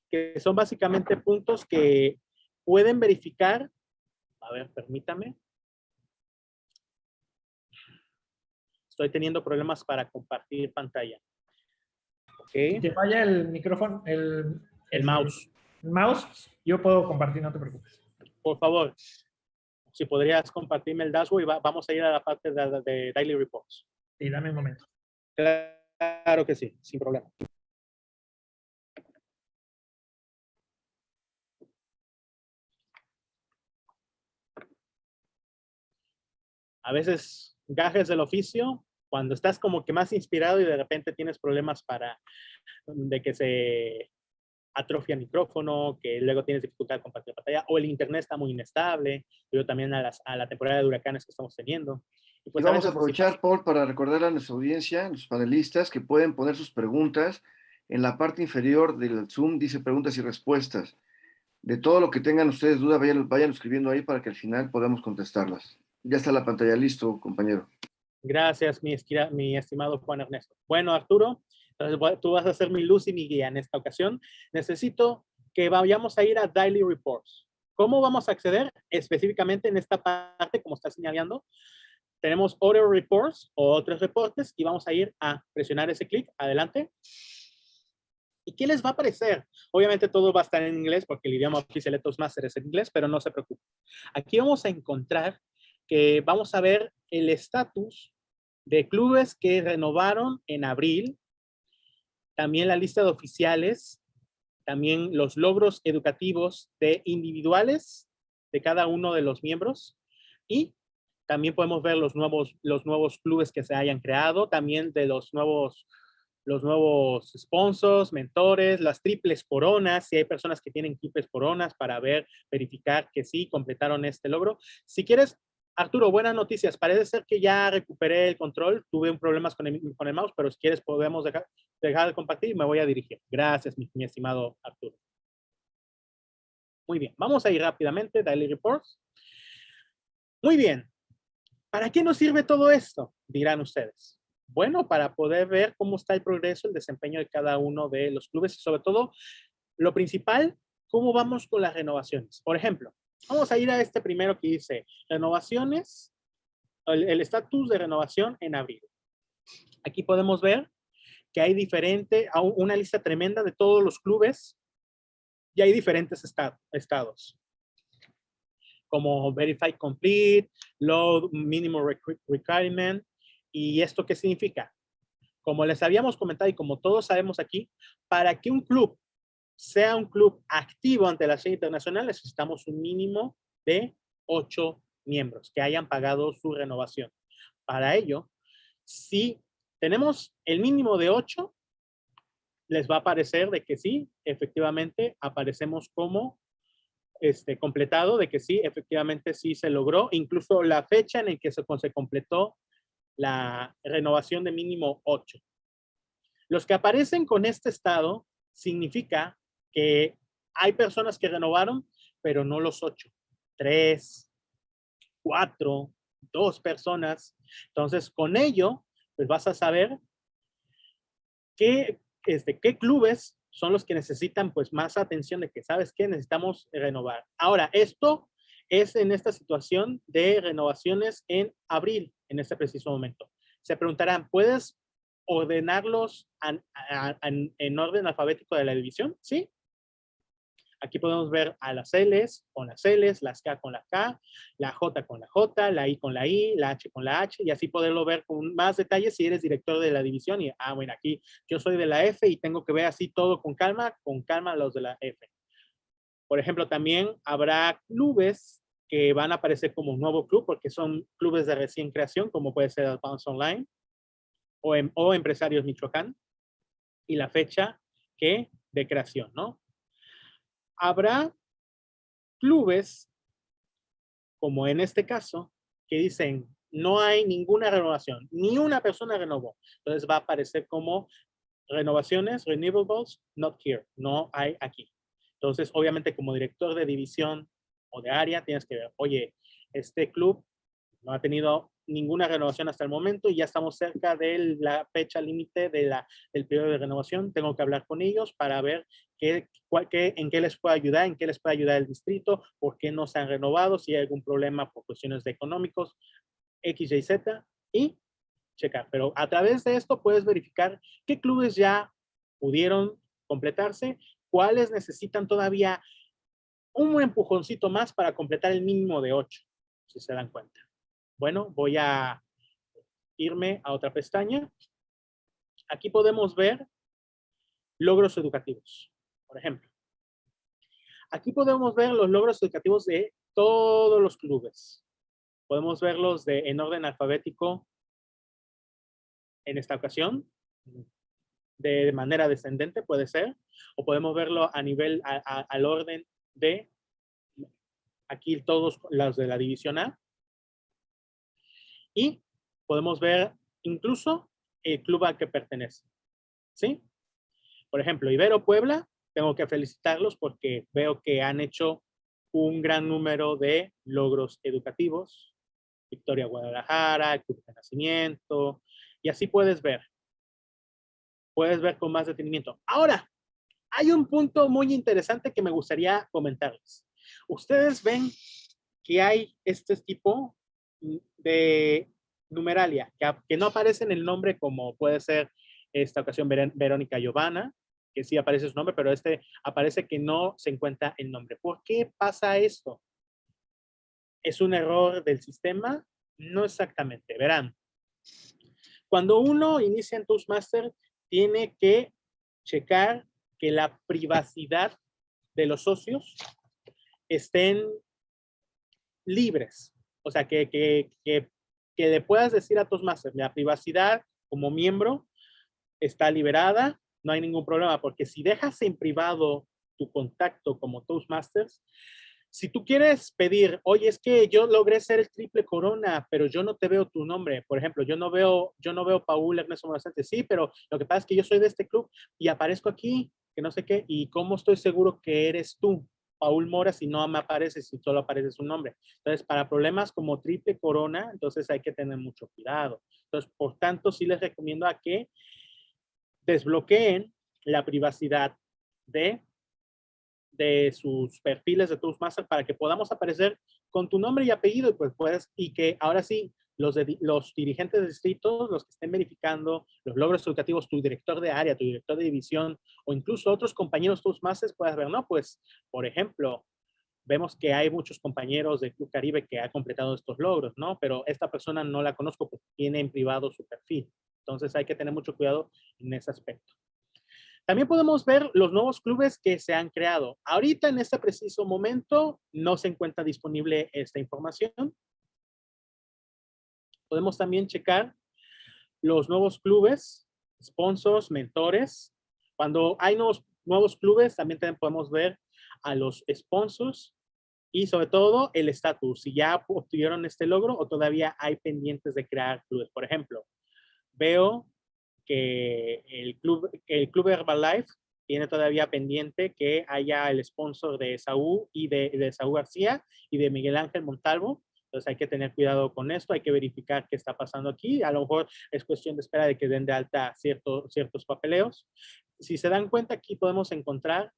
que son básicamente puntos que pueden verificar. A ver, permítame. Estoy teniendo problemas para compartir pantalla. Okay. Que vaya el micrófono, el, el mouse. El mouse, yo puedo compartir, no te preocupes. Por favor, si podrías compartirme el dashboard y vamos a ir a la parte de, de Daily Reports. Sí, dame un momento. Claro que sí, sin problema. A veces gajes del oficio, cuando estás como que más inspirado y de repente tienes problemas para de que se atrofia el micrófono, que luego tienes dificultad de compartir pantalla, o el internet está muy inestable, pero también a, las, a la temporada de huracanes que estamos teniendo. Y, pues vamos a aprovechar, Paul, para recordar a nuestra audiencia, a los panelistas, que pueden poner sus preguntas en la parte inferior del Zoom, dice preguntas y respuestas. De todo lo que tengan ustedes duda, vayan, vayan escribiendo ahí para que al final podamos contestarlas. Ya está la pantalla listo, compañero. Gracias, mi, mi estimado Juan Ernesto. Bueno, Arturo, entonces tú vas a ser mi luz y mi guía en esta ocasión. Necesito que vayamos a ir a Daily Reports. ¿Cómo vamos a acceder? Específicamente en esta parte, como está señalando, tenemos Other Reports o otros reportes y vamos a ir a presionar ese clic. Adelante. ¿Y qué les va a aparecer? Obviamente todo va a estar en inglés porque el idioma oficial de Toastmasters es en inglés, pero no se preocupen. Aquí vamos a encontrar que vamos a ver el estatus de clubes que renovaron en abril, también la lista de oficiales, también los logros educativos de individuales de cada uno de los miembros y también podemos ver los nuevos, los nuevos clubes que se hayan creado, también de los nuevos, los nuevos sponsors, mentores, las triples coronas, si hay personas que tienen triples coronas para ver, verificar que sí, completaron este logro. Si quieres, Arturo, buenas noticias. Parece ser que ya recuperé el control. Tuve un problemas con el, mouse, pero si quieres podemos dejar, dejar de compartir y me voy a dirigir. Gracias, mi, mi estimado Arturo. Muy bien, vamos a ir rápidamente, Daily Reports. Muy bien, ¿Para qué nos sirve todo esto? Dirán ustedes. Bueno, para poder ver cómo está el progreso, el desempeño de cada uno de los clubes y sobre todo, lo principal, cómo vamos con las renovaciones. Por ejemplo, vamos a ir a este primero que dice renovaciones, el estatus de renovación en abril. Aquí podemos ver que hay diferente, una lista tremenda de todos los clubes y hay diferentes estados como Verify Complete, Load Minimum Requirement. ¿Y esto qué significa? Como les habíamos comentado y como todos sabemos aquí, para que un club sea un club activo ante la ley internacional, necesitamos un mínimo de ocho miembros que hayan pagado su renovación. Para ello, si tenemos el mínimo de ocho, les va a parecer de que sí, efectivamente, aparecemos como este, completado de que sí, efectivamente sí se logró, incluso la fecha en la que se, se completó la renovación de mínimo 8. Los que aparecen con este estado significa que hay personas que renovaron, pero no los 8. 3, 4, 2 personas. Entonces, con ello, pues vas a saber qué, este, qué clubes son los que necesitan pues más atención de que, ¿sabes qué? Necesitamos renovar. Ahora, esto es en esta situación de renovaciones en abril, en este preciso momento. Se preguntarán, ¿puedes ordenarlos en orden alfabético de la división? Sí, Aquí podemos ver a las L's con las L's, las K con la K, la J con la J, la I con la I, la H con la H, y así poderlo ver con más detalles si eres director de la división. Y, ah, bueno, aquí yo soy de la F y tengo que ver así todo con calma, con calma los de la F. Por ejemplo, también habrá clubes que van a aparecer como un nuevo club porque son clubes de recién creación, como puede ser Advance Online o, em, o Empresarios Michoacán y la fecha que de creación, ¿no? Habrá clubes, como en este caso, que dicen no hay ninguna renovación, ni una persona renovó. Entonces va a aparecer como renovaciones, renewables, not here, no hay aquí. Entonces, obviamente, como director de división o de área, tienes que ver, oye, este club no ha tenido ninguna renovación hasta el momento y ya estamos cerca de la fecha límite de la, del periodo de renovación. Tengo que hablar con ellos para ver qué, qué, en qué les puede ayudar, en qué les puede ayudar el distrito, por qué no se han renovado, si hay algún problema por cuestiones de económicos, X, Y, Z, y checar. Pero a través de esto puedes verificar qué clubes ya pudieron completarse, cuáles necesitan todavía un empujoncito más para completar el mínimo de 8, si se dan cuenta. Bueno, voy a irme a otra pestaña. Aquí podemos ver logros educativos, por ejemplo. Aquí podemos ver los logros educativos de todos los clubes. Podemos verlos de, en orden alfabético en esta ocasión, de manera descendente puede ser, o podemos verlo a nivel, al orden de, aquí todos los de la división A, y podemos ver incluso el club al que pertenece. ¿Sí? Por ejemplo, Ibero Puebla, tengo que felicitarlos porque veo que han hecho un gran número de logros educativos. Victoria Guadalajara, Club de Nacimiento, y así puedes ver. Puedes ver con más detenimiento. Ahora, hay un punto muy interesante que me gustaría comentarles. Ustedes ven que hay este tipo de numeralia, que, no aparece en el nombre como puede ser esta ocasión Verónica Giovanna, que sí aparece su nombre, pero este aparece que no se encuentra el nombre. ¿Por qué pasa esto? ¿Es un error del sistema? No exactamente. Verán, cuando uno inicia en Toastmaster, tiene que checar que la privacidad de los socios estén libres. O sea, que, que, que, le puedas decir a Toastmasters, la privacidad como miembro está liberada, no hay ningún problema, porque si dejas en privado tu contacto como Toastmasters, si tú quieres pedir, oye, es que yo logré ser el triple corona, pero yo no te veo tu nombre. Por ejemplo, yo no veo, yo no veo Paul Ernesto Moracente. Sí, pero lo que pasa es que yo soy de este club y aparezco aquí, que no sé qué, y cómo estoy seguro que eres tú. Paul Mora si no me aparece, si solo aparece su nombre. Entonces, para problemas como triple corona, entonces hay que tener mucho cuidado. Entonces, por tanto, sí les recomiendo a que desbloqueen la privacidad de, de sus perfiles de Toastmaster para que podamos aparecer con tu nombre y apellido y pues puedes, y que ahora sí los, los dirigentes de distritos, los que estén verificando los logros educativos, tu director de área, tu director de división o incluso otros compañeros Toastmasters puedas ver, ¿no? Pues, por ejemplo, vemos que hay muchos compañeros de Club Caribe que ha completado estos logros, ¿no? Pero esta persona no la conozco porque tiene en privado su perfil. Entonces hay que tener mucho cuidado en ese aspecto. También podemos ver los nuevos clubes que se han creado. Ahorita en este preciso momento no se encuentra disponible esta información, Podemos también checar los nuevos clubes, sponsors, mentores. Cuando hay nuevos, nuevos clubes, también podemos ver a los sponsors y sobre todo el estatus, si ya obtuvieron este logro o todavía hay pendientes de crear clubes. Por ejemplo, veo que el club, el club Herbalife tiene todavía pendiente que haya el sponsor de Saúl y de, Saúl García y de Miguel Ángel Montalvo. Entonces hay que tener cuidado con esto, hay que verificar qué está pasando aquí. A lo mejor es cuestión de espera de que den de alta ciertos papeleos. Si se dan cuenta, aquí podemos encontrar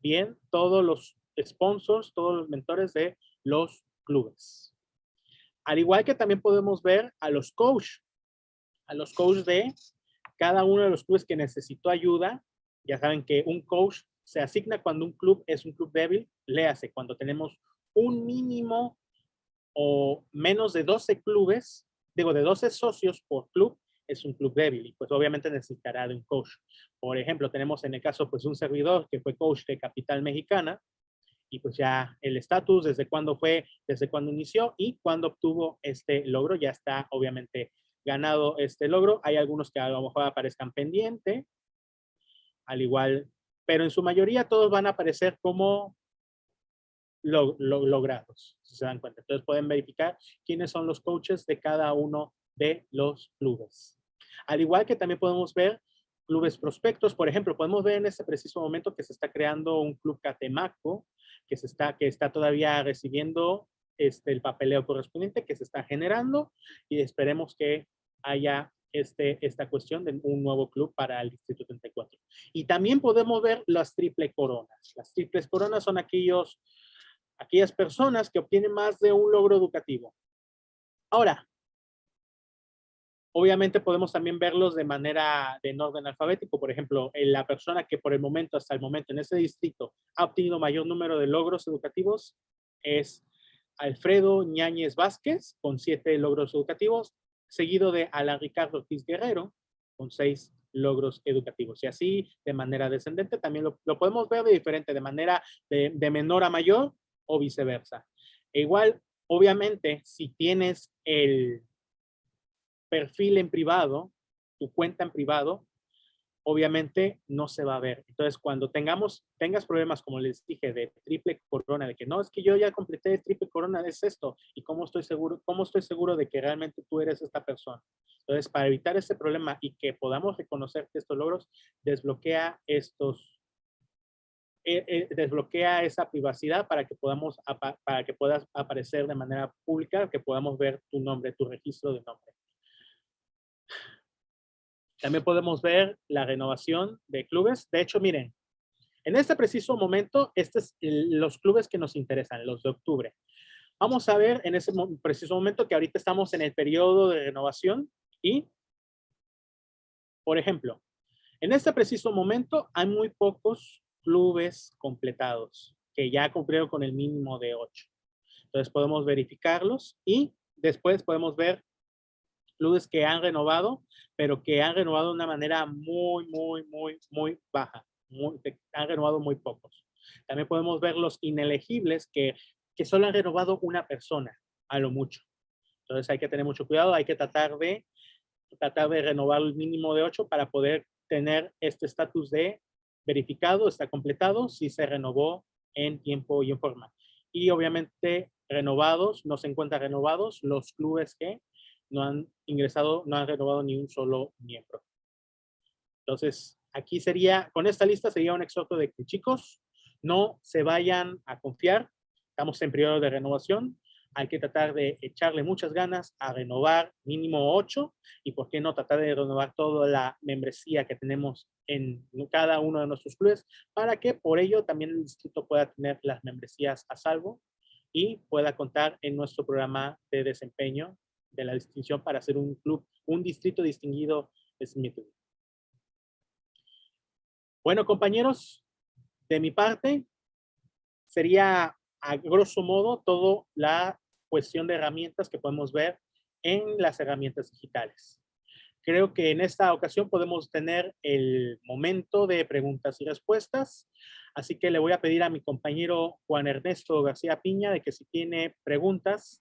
bien todos los sponsors, todos los mentores de los clubes. Al igual que también podemos ver a los coach, a los coach de cada uno de los clubes que necesitó ayuda. Ya saben que un coach se asigna cuando un club es un club débil, léase, cuando tenemos un mínimo o menos de 12 clubes, digo, de 12 socios por club, es un club débil y pues obviamente necesitará de un coach. Por ejemplo, tenemos en el caso pues un servidor que fue coach de Capital Mexicana y pues ya el estatus, desde cuándo fue, desde cuándo inició y cuándo obtuvo este logro, ya está obviamente ganado este logro. Hay algunos que a lo mejor aparezcan pendiente, al igual, pero en su mayoría todos van a aparecer como logrados, si se dan cuenta. Entonces pueden verificar quiénes son los coaches de cada uno de los clubes. Al igual que también podemos ver clubes prospectos. Por ejemplo, podemos ver en este preciso momento que se está creando un club Catemaco, que, se está, que está todavía recibiendo este, el papeleo correspondiente que se está generando y esperemos que haya este, esta cuestión de un nuevo club para el Distrito 34. Y también podemos ver las triple coronas. Las triples coronas son aquellos, aquellas personas que obtienen más de un logro educativo. Ahora, Obviamente podemos también verlos de manera de orden alfabético. Por ejemplo, la persona que por el momento, hasta el momento en ese distrito ha obtenido mayor número de logros educativos es Alfredo Ñáñez Vázquez con siete logros educativos, seguido de Alan Ricardo Ortiz Guerrero con seis logros educativos. Y así de manera descendente también lo, podemos ver de diferente, de manera de, de menor a mayor o viceversa. E igual, obviamente, si tienes el perfil en privado, tu cuenta en privado, obviamente no se va a ver. Entonces, cuando tengamos, tengas problemas, como les dije, de triple corona, de que no, es que yo ya completé triple corona, es esto, y cómo estoy seguro, cómo estoy seguro de que realmente tú eres esta persona. Entonces, para evitar ese problema y que podamos reconocer estos logros, desbloquea estos, eh, eh, desbloquea esa privacidad para que podamos, para que puedas aparecer de manera pública, que podamos ver tu nombre, tu registro de nombre. También podemos ver la renovación de clubes. De hecho, miren, en este preciso momento, estos son los clubes que nos interesan, los de octubre. Vamos a ver en ese preciso momento que ahorita estamos en el periodo de renovación y, por ejemplo, en este preciso momento hay muy pocos clubes completados que ya cumplieron con el mínimo de 8. Entonces podemos verificarlos y después podemos ver clubes que han renovado, pero que han renovado de una manera muy, muy, muy, muy baja. han renovado muy pocos. También podemos ver los inelegibles que, que solo han renovado una persona, a lo mucho. Entonces hay que tener mucho cuidado, hay que tratar de, tratar de renovar el mínimo de 8 para poder tener este estatus de verificado, está completado, si se renovó en tiempo y en forma. Y obviamente renovados, no se encuentran renovados los clubes que no han ingresado, no han renovado ni un solo miembro. Entonces, aquí sería, con esta lista sería un exhorto de que chicos, no se vayan a confiar, estamos en periodo de renovación, hay que tratar de echarle muchas ganas a renovar mínimo ocho y por qué no tratar de renovar toda la membresía que tenemos en cada uno de nuestros clubes para que por ello también el distrito pueda tener las membresías a salvo y pueda contar en nuestro programa de desempeño de la distinción para ser un club, un distrito distinguido Smith. Bueno, compañeros, de mi parte, sería a grosso modo todo la cuestión de herramientas que podemos ver en las herramientas digitales. Creo que en esta ocasión podemos tener el momento de preguntas y respuestas. Así que le voy a pedir a mi compañero Juan Ernesto García Piña de que si tiene preguntas,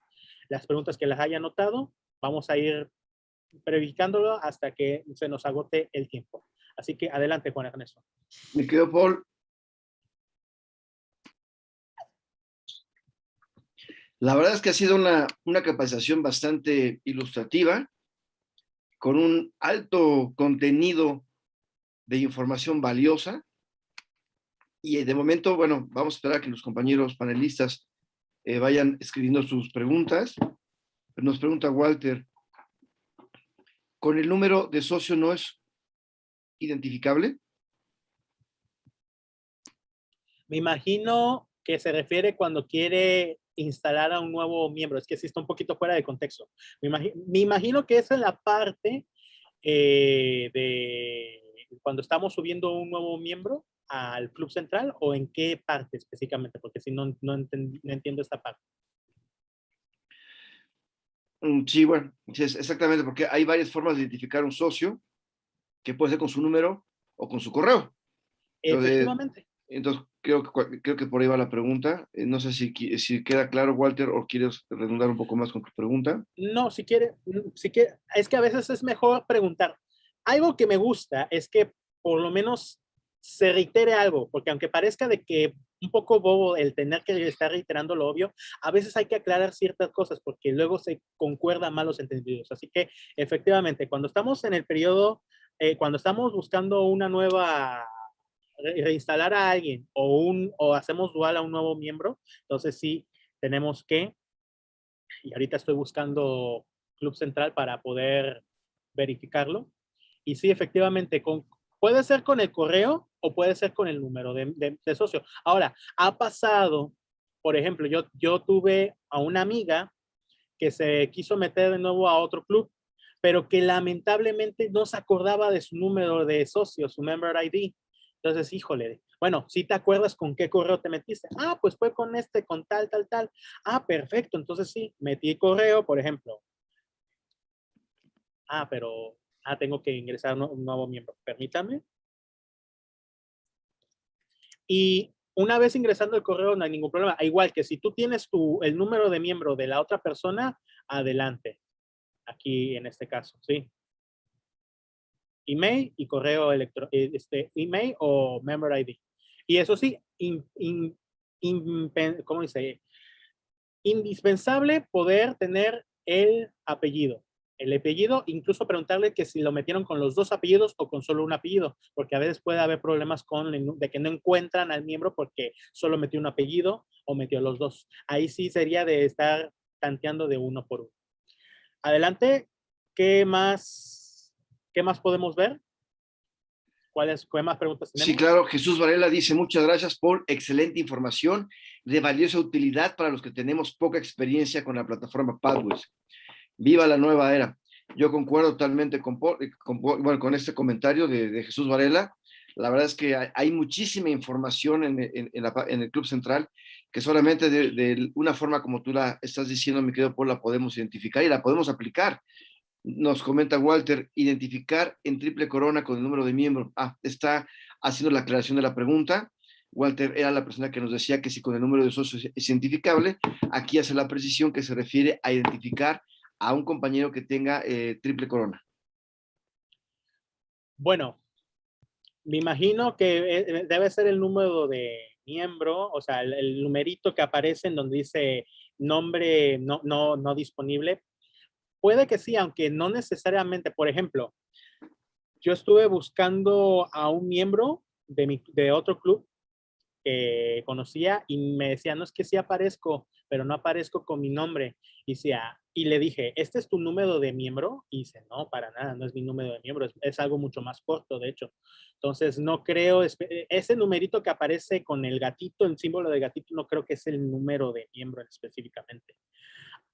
las preguntas que las haya anotado. Vamos a ir verificándolo hasta que se nos agote el tiempo. Así que adelante, Juan Ernesto. Me quedo, Paul. La verdad es que ha sido una, una capacitación bastante ilustrativa, con un alto contenido de información valiosa. Y de momento, bueno, vamos a esperar a que los compañeros panelistas eh, vayan escribiendo sus preguntas. Nos pregunta Walter, ¿con el número de socio no es identificable? Me imagino que se refiere cuando quiere instalar a un nuevo miembro. Es que sí está un poquito fuera de contexto. Me imagino, que esa es la parte eh, de cuando estamos subiendo un nuevo miembro al club central o en qué parte específicamente, porque si no, no, entiendo esta parte. Mm, sí, bueno, exactamente, porque hay varias formas de identificar un socio, que puede ser con su número o con su correo. Efectivamente. Entonces, creo que, creo que por ahí va la pregunta. Eh, no sé si, si queda claro, Walter, o quieres redundar un poco más con tu pregunta. No, si quiere, mm, si quiere, es que a veces es mejor preguntar. Algo que me gusta es que por lo menos se reitere algo, porque aunque parezca de que un poco bobo el tener que estar reiterando lo obvio, a veces hay que aclarar ciertas cosas porque luego se concuerda malos entendidos. Así que efectivamente, cuando estamos en el periodo, eh, cuando estamos buscando una nueva, reinstalar a alguien o, un, o hacemos dual a un nuevo miembro, entonces sí tenemos que, y ahorita estoy buscando Club Central para poder verificarlo. Y sí, efectivamente, con, Puede ser con el correo o puede ser con el número de, socio. Ahora, ha pasado, por ejemplo, yo, yo tuve a una amiga que se quiso meter de nuevo a otro club, pero que lamentablemente no se acordaba de su número de socio, su member ID. Entonces, híjole, bueno, si te acuerdas con qué correo te metiste. Ah, pues fue con este, con tal, tal, tal. Ah, perfecto. Entonces sí, metí correo, por ejemplo. Ah, pero ah, tengo que ingresar un nuevo miembro. Permítame. Y una vez ingresando el correo no hay ningún problema. Igual que si tú tienes tu, el número de miembro de la otra persona, adelante. Aquí en este caso, ¿sí? Email y correo electrónico, eh, este, email o member ID. Y eso sí, ¿cómo dice? Indispensable poder tener el apellido el apellido, incluso preguntarle que si lo metieron con los dos apellidos o con solo un apellido, porque a veces puede haber problemas con de que no encuentran al miembro porque solo metió un apellido o metió los dos. Ahí sí sería de estar tanteando de uno por uno. Adelante, ¿qué más, qué más podemos ver? ¿Cuáles qué más preguntas? Sí, claro. Jesús Varela dice, muchas gracias por excelente información de valiosa utilidad para los que tenemos poca experiencia con la plataforma Padways. Viva la nueva era. Yo concuerdo totalmente con, bueno, con este comentario de, Jesús Varela. La verdad es que hay, muchísima información en, el Club Central que solamente de, una forma como tú la estás diciendo, mi querido Paul, la podemos identificar y la podemos aplicar. Nos comenta Walter, identificar en triple corona con el número de miembros. Ah, está haciendo la aclaración de la pregunta. Walter era la persona que nos decía que si con el número de socios es identificable, aquí hace la precisión que se refiere a identificar a un compañero que tenga eh, triple corona? Bueno, me imagino que eh, debe ser el número de miembro, o sea, el, numerito que aparece en donde dice nombre no, no, no disponible. Puede que sí, aunque no necesariamente. Por ejemplo, yo estuve buscando a un miembro de, mi, de otro club que conocía y me decía, no es que sí aparezco, pero no aparezco con mi nombre. Y, decía, y le dije, ¿este es tu número de miembro? Y dice, no, para nada, no es mi número de miembro, es, algo mucho más corto, de hecho. Entonces, no creo, e, ese numerito que aparece con el gatito, el símbolo de gatito, no creo que es el número de miembro específicamente.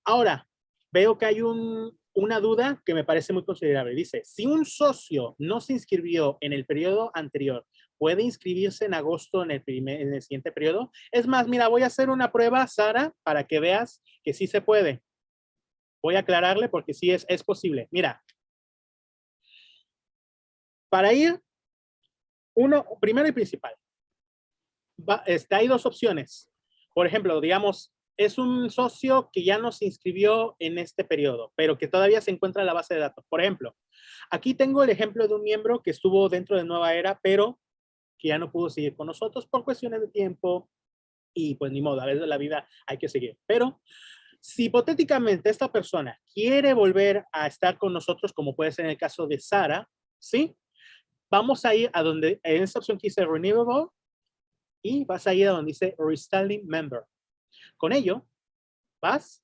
Ahora, veo que hay un, una duda que me parece muy considerable. Dice, si un socio no se inscribió en el periodo anterior, ¿puede inscribirse en agosto en el, primer, en el siguiente periodo? Es más, mira, voy a hacer una prueba, Sara, para que veas que sí se puede. Voy a aclararle porque sí es, es posible. Mira, para ir, uno, primero y principal, va, este, hay dos opciones. Por ejemplo, digamos, es un socio que ya no se inscribió en este periodo, pero que todavía se encuentra en la base de datos. Por ejemplo, aquí tengo el ejemplo de un miembro que estuvo dentro de Nueva Era, pero que ya no pudo seguir con nosotros por cuestiones de tiempo y pues ni modo, a veces la vida hay que seguir. Pero si hipotéticamente esta persona quiere volver a estar con nosotros, como puede ser en el caso de Sara, ¿sí? Vamos a ir a donde, en esta opción que dice Renewable, y vas a ir a donde dice Restyling Member. Con ello, vas,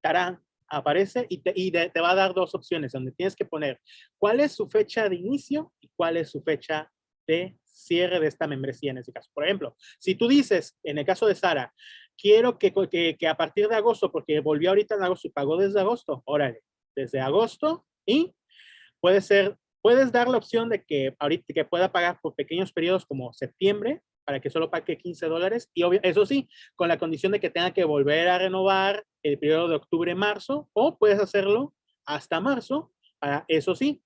tarán, aparece y, te, y te va a dar dos opciones donde tienes que poner cuál es su fecha de inicio y cuál es su fecha de cierre de esta membresía en ese caso. Por ejemplo, si tú dices, en el caso de Sara, quiero que, que, que, a partir de agosto, porque volvió ahorita en agosto y pagó desde agosto, órale, desde agosto y puede ser, puedes dar la opción de que ahorita que pueda pagar por pequeños periodos como septiembre, para que solo pague 15 dólares. Y eso sí, con la condición de que tenga que volver a renovar el periodo de octubre-marzo, o puedes hacerlo hasta marzo, para, eso sí,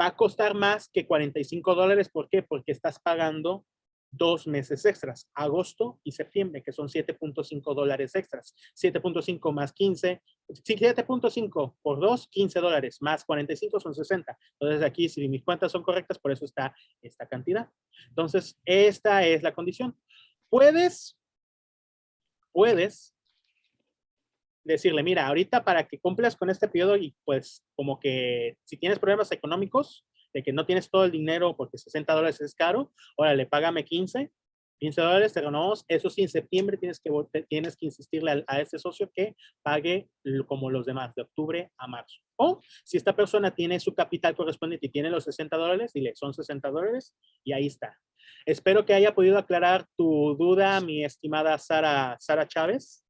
va a costar más que 45 dólares. ¿Por qué? Porque estás pagando dos meses extras, agosto y septiembre, que son 7.5 dólares extras. 7.5 más 15, 7.5 por 2, 15 dólares, más 45 son 60. Entonces aquí, si mis cuentas son correctas, por eso está esta cantidad. Entonces, esta es la condición. Puedes, puedes decirle, mira, ahorita para que cumplas con este periodo y pues como que si tienes problemas económicos, de que no tienes todo el dinero porque 60 dólares es caro, órale, págame 15, 15 dólares, te ganamos. Eso sí, en septiembre tienes que, tienes que insistirle a, ese socio que pague como los demás, de octubre a marzo. O si esta persona tiene su capital correspondiente y tiene los 60 dólares, dile, son 60 dólares y ahí está. Espero que haya podido aclarar tu duda, mi estimada Sara, Sara Chávez.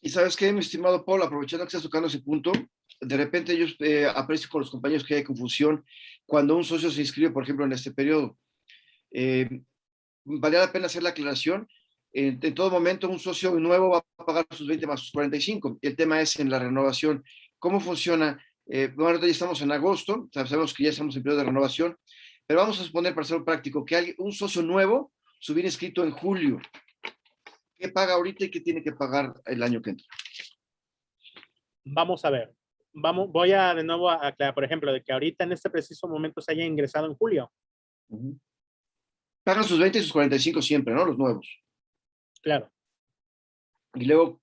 Y sabes qué, mi estimado Paul, aprovechando que estás tocando ese punto, de repente yo eh, aprecio con los compañeros que hay confusión cuando un socio se inscribe, por ejemplo, en este periodo. Eh, vale la pena hacer la aclaración. En, todo momento un socio nuevo va a pagar sus 20 más sus 45. El tema es en la renovación. ¿Cómo funciona? Eh, bueno, ya estamos en agosto, sabemos que ya estamos en periodo de renovación, pero vamos a suponer, para ser práctico, que hay un socio nuevo se hubiera inscrito en julio. ¿Qué paga ahorita y qué tiene que pagar el año que entra? Vamos a ver vamos, voy a de nuevo a aclarar, por ejemplo, de que ahorita en este preciso momento se haya ingresado en julio. Pagan sus 20 y sus 45 siempre, ¿no? Los nuevos. Claro. Y luego,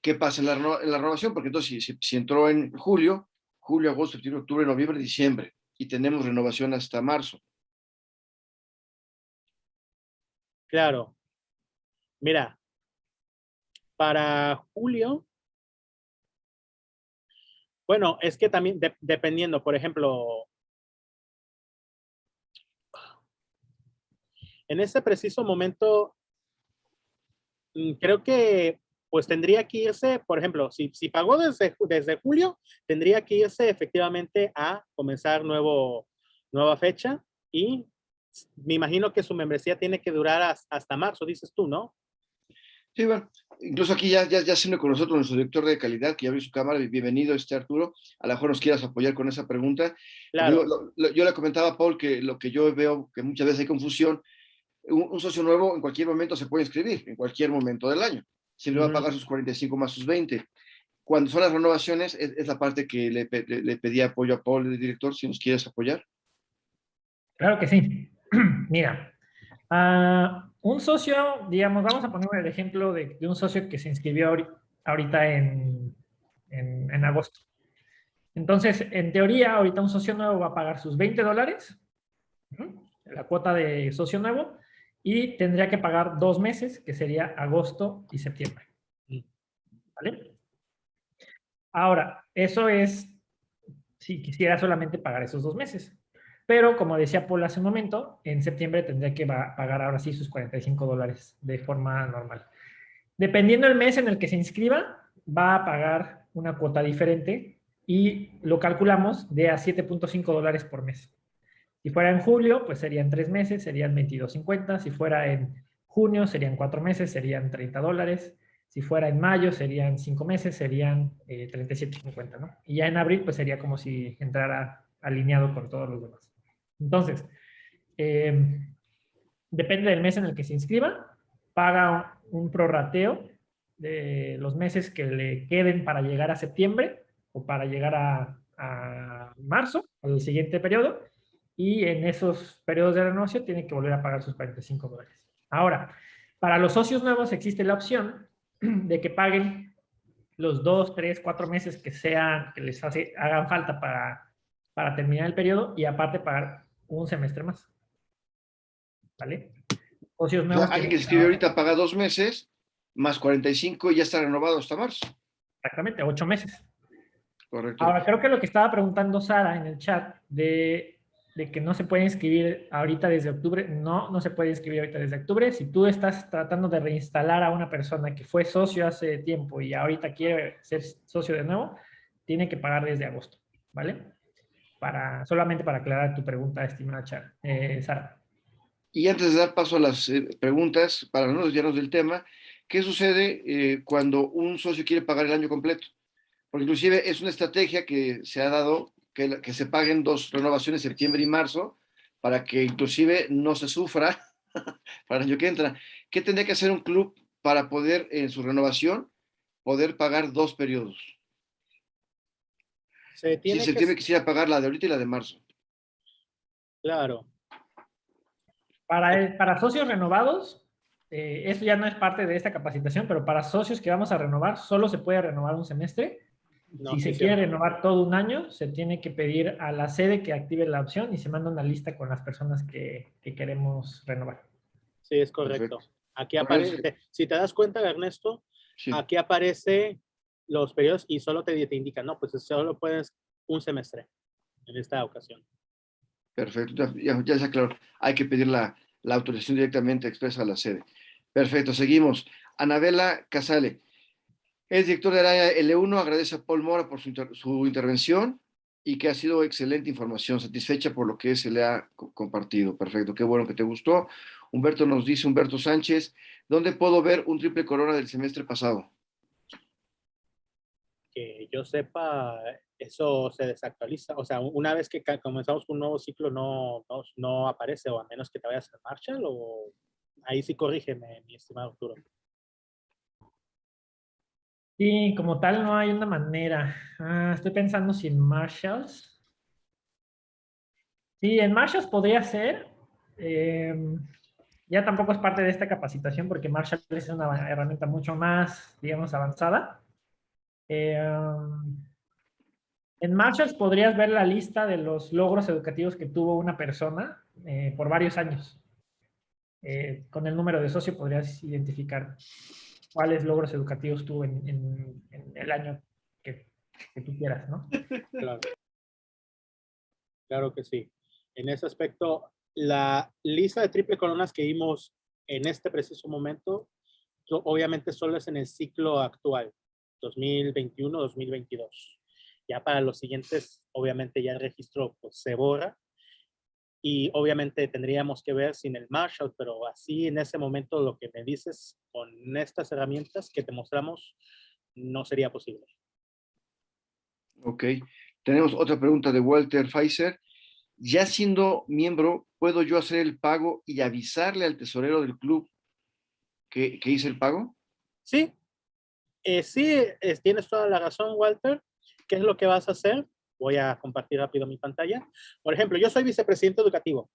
¿qué pasa en la, renovación? Porque entonces, si, si, entró en julio, julio, agosto, septiembre, octubre, noviembre, diciembre, y tenemos renovación hasta marzo. Claro. Mira, para julio, bueno, es que también dependiendo, por ejemplo, en este preciso momento, mm, creo que pues tendría que irse, por ejemplo, si, si pagó desde, desde julio, tendría que irse efectivamente a comenzar nuevo, nueva fecha y me imagino que su membresía tiene que durar hasta marzo, dices tú, ¿no? Sí, bueno, incluso aquí ya, ya, ya se con nosotros nuestro director de calidad, que ya abrió su cámara, bienvenido este Arturo, a lo mejor nos quieras apoyar con esa pregunta. Yo, yo, le comentaba a Paul que lo que yo veo, que muchas veces hay confusión, un, socio nuevo en cualquier momento se puede inscribir, en cualquier momento del año, si le va a pagar sus 45 más sus 20. Cuando son las renovaciones, es, la parte que le, le, pedí apoyo a Paul, el director, si nos quieres apoyar. Claro que sí. Mira, uh, un socio, digamos, vamos a poner el ejemplo de, un socio que se inscribió ahorita en, en, agosto. Entonces, en teoría, ahorita un socio nuevo va a pagar sus 20 dólares, la cuota de socio nuevo, y tendría que pagar dos meses, que sería agosto y septiembre. ¿Vale? Ahora, eso es si quisiera solamente pagar esos dos meses. Pero, como decía Paul hace un momento, en septiembre tendría que pagar ahora sí sus 45 dólares de forma normal. Dependiendo del mes en el que se inscriba, va a pagar una cuota diferente y lo calculamos de a 7.5 dólares por mes. Si fuera en julio, pues serían tres meses, serían 22.50. Si fuera en junio, serían cuatro meses, serían 30 dólares. Si fuera en mayo, serían cinco meses, serían eh, 37.50, ¿no? Y ya en abril, pues sería como si entrara alineado con todos los demás. Entonces, eh, depende del mes en el que se inscriba, paga un prorrateo de los meses que le queden para llegar a septiembre o para llegar a, a marzo, al siguiente periodo, y en esos periodos de renovación tiene que volver a pagar sus 45 dólares. Ahora, para los socios nuevos existe la opción de que paguen los dos, tres, cuatro meses que sean, que les hagan falta para terminar el periodo y aparte pagar un semestre más. ¿Vale? Socios nuevos. alguien que escribe ahorita paga dos meses, más 45 y ya está renovado hasta marzo. Exactamente, ocho meses. Correcto. Ahora, creo que lo que estaba preguntando Sara en el chat de, de, que no se puede inscribir ahorita desde octubre, no, no se puede inscribir ahorita desde octubre. Si tú estás tratando de reinstalar a una persona que fue socio hace tiempo y ahorita quiere ser socio de nuevo, tiene que pagar desde agosto, ¿vale? Para, solamente para aclarar tu pregunta, estimada eh, Sara. Y antes de dar paso a las eh, preguntas, para no desviarnos del tema, ¿qué sucede eh, cuando un socio quiere pagar el año completo? Porque inclusive es una estrategia que se ha dado, que, que se paguen dos renovaciones, septiembre y marzo, para que inclusive no se sufra para el año que entra. ¿Qué tendría que hacer un club para poder, en su renovación, poder pagar dos periodos? Se tiene si se que- tiene quisiera pagar la de ahorita y la de marzo. Claro, Para, el- para socios renovados, eh, esto ya no es parte de esta capacitación, pero para socios que vamos a renovar, solo se puede renovar un semestre. no, si se quiere renovar todo un año, se tiene que pedir a la sede que active la opción y se manda una lista con las personas que, que queremos renovar. Sí, es correcto. Perfecto. Aquí aparece, si te das cuenta, Ernesto, Sí. aquí aparece los periodos y solo te, te indica, no, pues solo puedes un semestre en esta ocasión. Perfecto, ya, ya, está claro. Hay que pedir la, la autorización directamente expresa a la sede. Perfecto, seguimos. Anabela Casale, es director del área L1, agradece a Paul Mora por su, su intervención y que ha sido excelente información, satisfecha por lo que se le ha co- compartido. Perfecto, qué bueno que te gustó. Humberto nos dice, Humberto Sánchez, ¿dónde puedo ver un triple corona del semestre pasado? Yo sepa, eso se desactualiza. O sea, una vez que comenzamos un nuevo ciclo no, no, aparece, o a menos que te vayas a Marshall, o ahí sí corrígeme, mi estimado Arturo. Y como tal no hay una manera. Ah, estoy pensando si en Marshalls. Sí, en Marshalls podría ser. eh, ya tampoco es parte de esta capacitación porque Marshall es una herramienta mucho más, digamos, avanzada. Eh, en Marshalls podrías ver la lista de los logros educativos que tuvo una persona eh, por varios años. Eh, con el número de socio podrías identificar cuáles logros educativos tuvo en, el año que, tú quieras, ¿no? Claro. Claro que sí. En ese aspecto, la lista de triple coronas que vimos en este preciso momento, obviamente solo es en el ciclo actual, 2021-2022. Ya para los siguientes, obviamente ya el registro pues, se borra y obviamente tendríamos que ver sin el Marshall, pero así en ese momento lo que me dices con estas herramientas que te mostramos no sería posible. Ok. Tenemos otra pregunta de Walter Pfizer. Ya siendo miembro, ¿puedo yo hacer el pago y avisarle al tesorero del club que, que hice el pago? Sí, eh, sí, es- tienes toda la razón, Walter. ¿Qué es lo que vas a hacer? Voy a compartir rápido mi pantalla. Por ejemplo, yo soy vicepresidente educativo,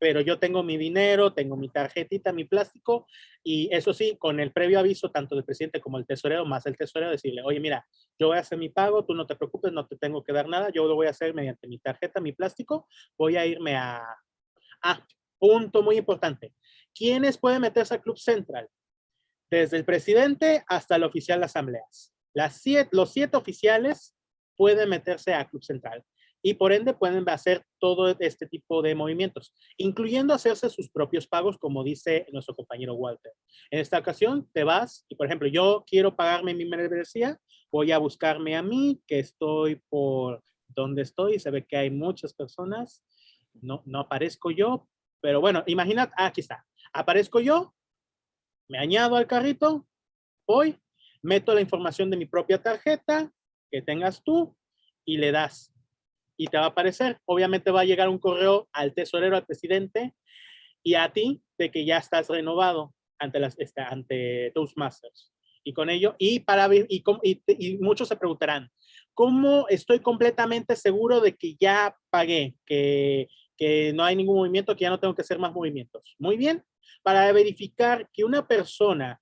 pero yo tengo mi dinero, tengo mi tarjetita, mi plástico, y eso sí, con el previo aviso tanto del presidente como el tesorero, más el tesorero, decirle, oye, mira, yo voy a hacer mi pago, tú no te preocupes, no te tengo que dar nada, yo lo voy a hacer mediante mi tarjeta, mi plástico, voy a irme a... Ah, punto muy importante. ¿Quiénes pueden meterse al Club Central? Desde el presidente hasta el oficial de asambleas. Las siete, los siete oficiales pueden meterse a Club Central y por ende pueden hacer todo este tipo de movimientos, incluyendo hacerse sus propios pagos, como dice nuestro compañero Walter. En esta ocasión te vas y, por ejemplo, yo quiero pagarme mi membresía, voy a buscarme a mí, que estoy por donde estoy, se ve que hay muchas personas, no, no aparezco yo, pero bueno, imagina, ah, aquí está, aparezco yo, me añado al carrito, voy, meto la información de mi propia tarjeta que tengas tú y le das. Y te va a aparecer, obviamente va a llegar un correo al tesorero, al presidente y a ti de que ya estás renovado ante, las, este, Toastmasters. Y con ello, y para y, y, y muchos se preguntarán, ¿cómo estoy completamente seguro de que ya pagué, que, que no hay ningún movimiento, que ya no tengo que hacer más movimientos? Muy bien, para verificar que una persona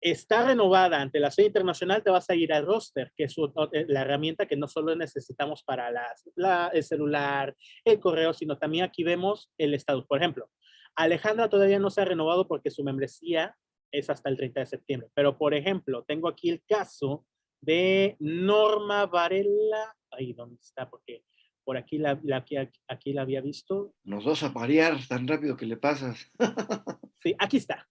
está renovada ante la sede internacional, te vas a ir al roster, que es eh, la herramienta que no solo necesitamos para la- el celular, el correo, sino también aquí vemos el estado. Por ejemplo, Alejandra todavía no se ha renovado porque su membresía es hasta el 30 de septiembre. Pero, por ejemplo, tengo aquí el caso de Norma Varela. Ahí, ¿dónde está? Porque por aquí la, la- aquí, aquí la había visto. Nos vas a parear tan rápido que le pasas. Sí, aquí está.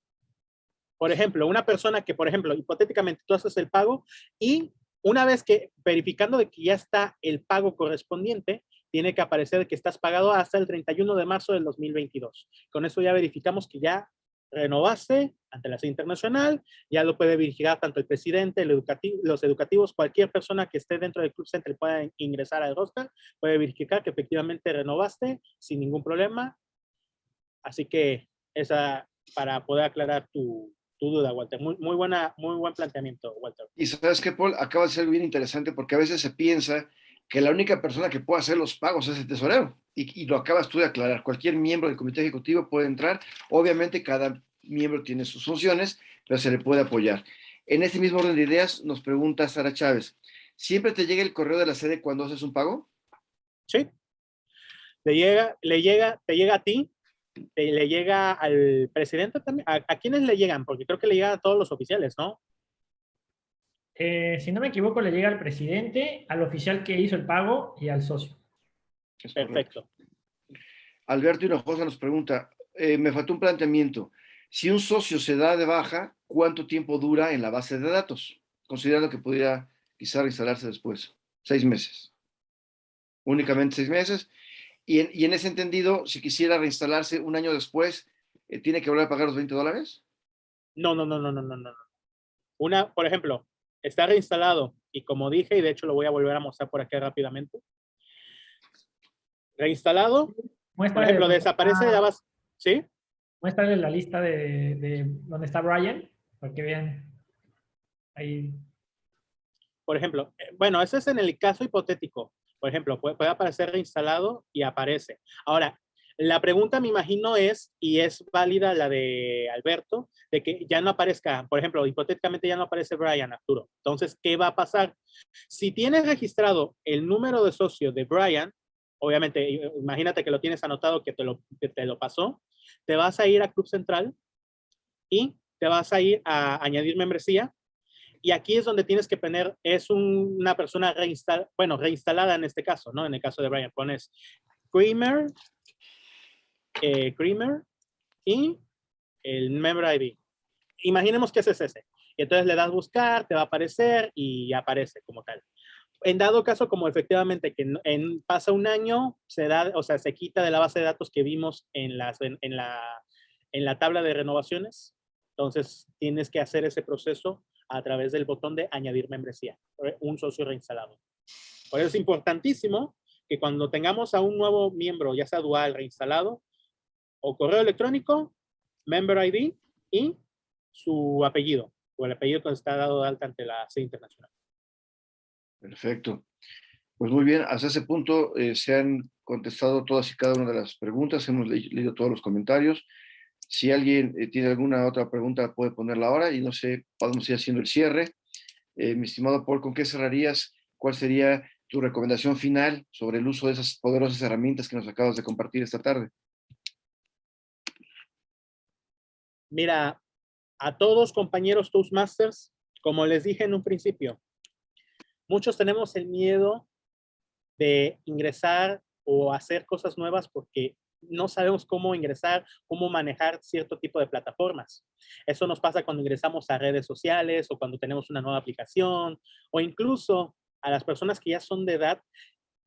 Por ejemplo, una persona que, por ejemplo, hipotéticamente tú haces el pago y una vez que verificando de que ya está el pago correspondiente, tiene que aparecer que estás pagado hasta el 31 de marzo del 2022. Con eso ya verificamos que ya renovaste ante la sede internacional, ya lo puede verificar tanto el presidente, el educativo, los educativos, cualquier persona que esté dentro del Club Center pueda ingresar al roster, puede verificar que efectivamente renovaste sin ningún problema Así que esa, para poder aclarar tu, tu duda, Walter. Muy, muy, buena, muy buen planteamiento, Walter. Y sabes que, Paul, acaba de ser bien interesante porque a veces se piensa que la única persona que puede hacer los pagos es el tesorero. Y, lo acabas tú de aclarar. Cualquier miembro del comité ejecutivo puede entrar. Obviamente cada miembro tiene sus funciones, pero se le puede apoyar. En este mismo orden de ideas nos pregunta Sara Chávez, ¿siempre te llega el correo de la sede cuando haces un pago? Sí. Le llega, le llega, te llega a ti, te, le llega al presidente también. ¿A, ¿A, quiénes le llegan? Porque creo que le llega a todos los oficiales, ¿no? Eh, si no me equivoco, le llega al presidente, al oficial que hizo el pago y al socio. Perfecto. Alberto Hinojosa nos pregunta, eh, me faltó un planteamiento. Si un socio se da de baja, ¿cuánto tiempo dura en la base de datos? Considerando que podría quizá instalarse después. Seis meses. Únicamente seis meses. Y en, y en ese entendido, si quisiera reinstalarse un año después, eh, ¿tiene que volver a pagar los 20 dólares? No, no, no, no, no, no, no. Una, por ejemplo, está reinstalado y como dije, y de hecho lo voy a volver a mostrar por aquí rápidamente. Reinstalado, Muéstrale por ejemplo, desaparece la base, ¿sí? Muéstrale la lista de, de donde está Brian, para que vean ahí. Por ejemplo, eh, bueno, ese es en el caso hipotético. Por ejemplo, puede, puede aparecer reinstalado y aparece. Ahora, la pregunta me imagino es, y es válida la de Alberto, de que ya no aparezca, por ejemplo, hipotéticamente ya no aparece Brian Arturo. Entonces, ¿qué va a pasar? Si tienes registrado el número de socio de Brian, obviamente, imagínate que lo tienes anotado que te lo, que te lo pasó, te vas a ir a Club Central y te vas a ir a añadir membresía. Y aquí es donde tienes que poner, es un, una persona reinstalada, bueno, reinstalada en este caso, ¿no? En el caso de Brian, pones Creamer, eh, Creamer y el Member ID. Imaginemos que ese es ese. Y entonces le das buscar, te va a aparecer y aparece como tal. En dado caso, como efectivamente que pasa un año, se da, o sea, se quita de la base de datos que vimos en, las, en, en, la, en la tabla de renovaciones, entonces tienes que hacer ese proceso a través del botón de añadir membresía, un socio reinstalado. Por eso es importantísimo que cuando tengamos a un nuevo miembro, ya sea dual, reinstalado, o correo electrónico, member ID y su apellido, o el apellido que está dado de alta ante la sede internacional. Perfecto. Pues muy bien, hasta ese punto eh, se han contestado todas y cada una de las preguntas, hemos le leído todos los comentarios. Si alguien eh, tiene alguna otra pregunta puede ponerla ahora y no sé, podemos ir haciendo el cierre. Eh, mi estimado Paul, ¿con qué cerrarías? ¿Cuál sería tu recomendación final sobre el uso de esas poderosas herramientas que nos acabas de compartir esta tarde? Mira, a todos compañeros Toastmasters, como les dije en un principio, muchos tenemos el miedo de ingresar o hacer cosas nuevas porque no sabemos cómo ingresar, cómo manejar cierto tipo de plataformas. Eso nos pasa cuando ingresamos a redes sociales o cuando tenemos una nueva aplicación o incluso a las personas que ya son de edad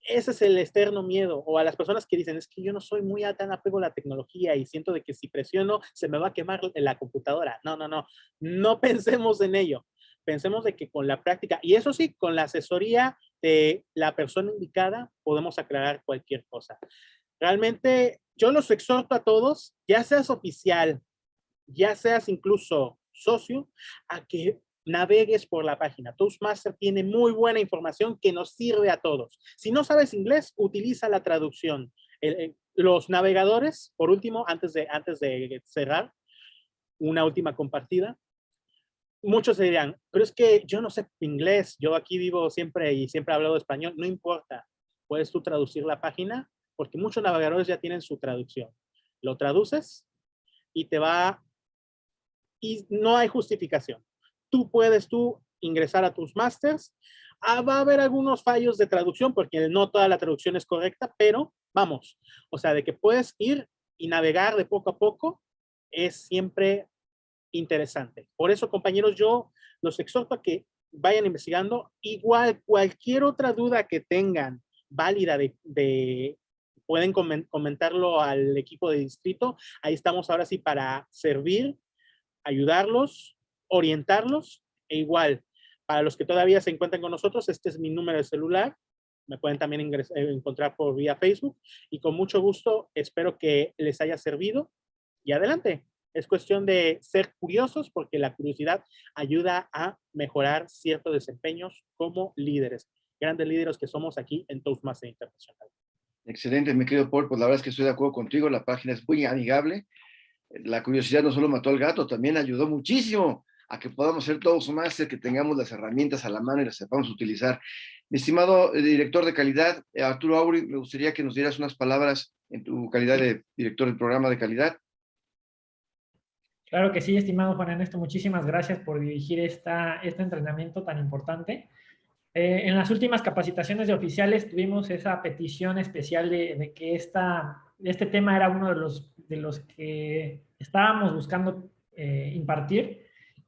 ese es el externo miedo. O a las personas que dicen, es que yo no soy muy tan apego a la tecnología y siento de que si presiono se me va a quemar la computadora. No, no, no. No pensemos en ello. Pensemos de que con la práctica, y eso sí, con la asesoría de la persona indicada, podemos aclarar cualquier cosa. Realmente, yo los exhorto a todos, ya seas oficial, ya seas incluso socio, a que navegues por la página. Toastmaster tiene muy buena información que nos sirve a todos. Si no sabes inglés, utiliza la traducción. los navegadores, por último, antes de, antes de cerrar, una última compartida. Muchos dirán, pero es que yo no sé inglés, yo aquí vivo siempre y siempre he hablado español, no importa. Puedes tú traducir la página porque muchos navegadores ya tienen su traducción. Lo traduces y te va, y no hay justificación tú puedes tú ingresar a tus masters. Ah, va a haber algunos fallos de traducción porque no toda la traducción es correcta, pero vamos, o sea, de que puedes ir y navegar de poco a poco es siempre interesante. Por eso, compañeros, yo los exhorto a que vayan investigando. Igual, cualquier otra duda que tengan válida de, de pueden comentarlo al equipo de distrito. Ahí estamos ahora sí para servir, ayudarlos orientarlos e igual, para los que todavía se encuentran con nosotros, este es mi número de celular, me pueden también ingresar, eh, encontrar por vía Facebook y con mucho gusto espero que les haya servido y adelante. Es cuestión de ser curiosos porque la curiosidad ayuda a mejorar ciertos desempeños como líderes, grandes líderes que somos aquí en Toastmaster Internacional. Excelente, mi querido Paul, pues la verdad es que estoy de acuerdo contigo, la página es muy amigable. La curiosidad no solo mató al gato, también ayudó muchísimo a que podamos ser todos más, que tengamos las herramientas a la mano y las sepamos utilizar. Mi estimado eh, director de calidad, eh, Arturo Auri, me gustaría que nos dieras unas palabras en tu calidad de director del programa de calidad. Claro que sí, estimado Juan Ernesto, muchísimas gracias por dirigir esta, este entrenamiento tan importante. Eh, en las últimas capacitaciones de oficiales tuvimos esa petición especial de, que esta, este tema era uno de los, de los que estábamos buscando eh, impartir.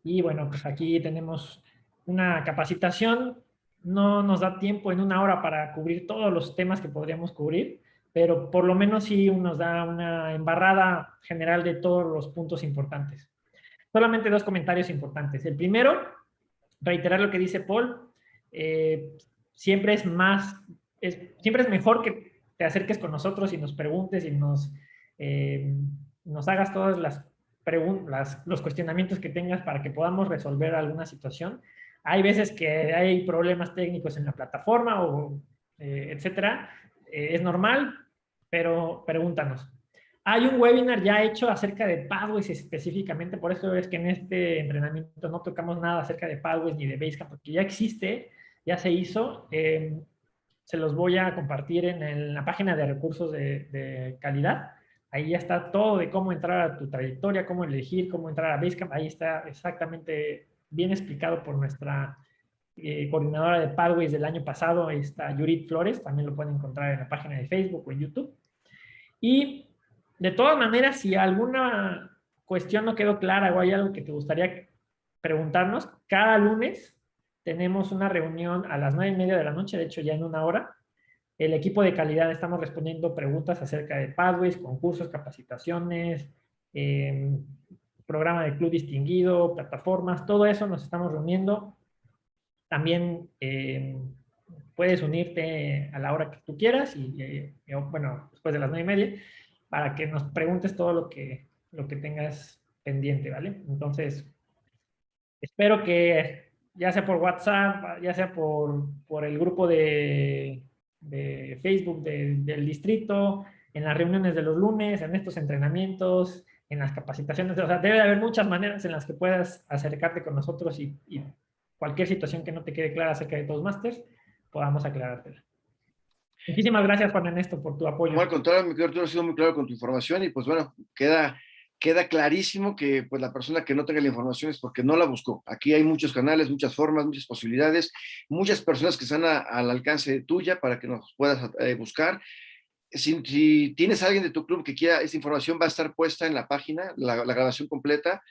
Y bueno, pues aquí tenemos una capacitación. No nos da tiempo en una hora para cubrir todos los temas que podríamos cubrir, pero por lo menos sí nos da una embarrada general de todos los puntos importantes. Solamente dos comentarios importantes. El primero, reiterar lo que dice Paul, eh, siempre es más, siempre es mejor que te acerques con nosotros y nos preguntes y nos, eh, nos hagas todas las preguntas, los cuestionamientos que tengas para que podamos resolver alguna situación. Hay veces que hay problemas técnicos en la plataforma o eh, etcétera. es normal, pero pregúntanos. Hay un webinar ya hecho acerca de Pathways específicamente, por eso es que en este entrenamiento no tocamos nada acerca de Pathways ni de Basecamp, porque ya existe ya se hizo. Eh, se los voy a compartir en, la página de recursos de, calidad. Ahí ya está todo de cómo entrar a tu trayectoria, cómo elegir, cómo entrar a Basecamp. Ahí está exactamente bien explicado por nuestra eh, coordinadora de Pathways del año pasado. Está Yurit Flores. También lo pueden encontrar en la página de Facebook o en YouTube. Y de todas maneras, si alguna cuestión no quedó clara o hay algo que te gustaría preguntarnos, cada lunes tenemos una reunión a las nueve y media de la noche, de hecho ya en una hora. El equipo de calidad estamos respondiendo preguntas acerca de pathways, concursos, capacitaciones, em, programa de club distinguido, plataformas, todo eso nos estamos reuniendo. También em, puedes unirte a la hora que tú quieras y, eh, bueno, después de las nueve y media, para que nos preguntes todo lo que, lo que tengas pendiente, ¿vale? Entonces, espero que ya sea por WhatsApp, ya sea por, por el grupo de, de Facebook del distrito, en las reuniones de los lunes, en estos entrenamientos, en las capacitaciones. O sea, debe haber muchas maneras en las que puedas acercarte con nosotros y, cualquier situación que no te quede clara acerca de Toastmasters, podamos aclarártela. Muchísimas gracias, Juan Ernesto, por tu apoyo. No, al contrario, mi querido, has sido muy claro con tu información y pues bueno, queda queda clarísimo que pues la persona que no tenga la información es porque no la buscó. Aquí hay muchos canales, muchas formas, muchas posibilidades, muchas personas que están al alcance tuya para que nos puedas eh, buscar. Si, tienes alguien de tu club que quiera, esta información va a estar puesta en la página, la, grabación completa.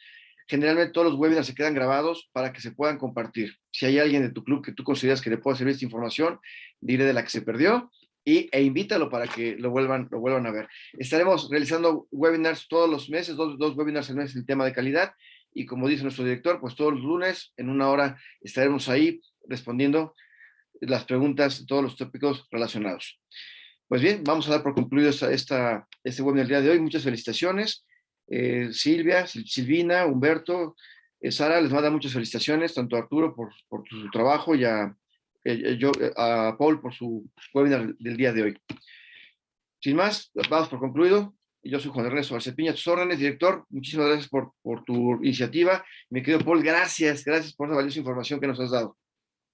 Generalmente todos los webinars se quedan grabados para que se puedan compartir. Si hay alguien de tu club que tú consideras que le pueda servir esta información, dile de la que se perdió y, e invítalo para que lo vuelvan, lo vuelvan a ver. Estaremos realizando webinars todos los meses, dos, dos webinars al mes en tema de calidad, y como dice nuestro director, pues todos los lunes, en una hora, estaremos ahí respondiendo las preguntas, todos los tópicos relacionados. Pues bien, vamos a dar por concluido esta, este webinar del día de hoy. Muchas felicitaciones. Eh, Silvia, Silvina, Humberto, eh, Sara, les manda muchas felicitaciones, tanto a Arturo por, por su trabajo y a yo, eh, a Paul por su webinar del día de hoy. Sin más, vamos por concluido. Yo soy Juan Ernesto Arcepiña, tus órdenes, director. Muchísimas gracias por, por tu iniciativa. Mi querido Paul, gracias, gracias por la valiosa información que nos has dado.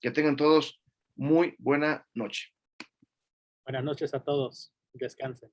Que tengan todos muy buena noche. Buenas noches a todos. Descansen.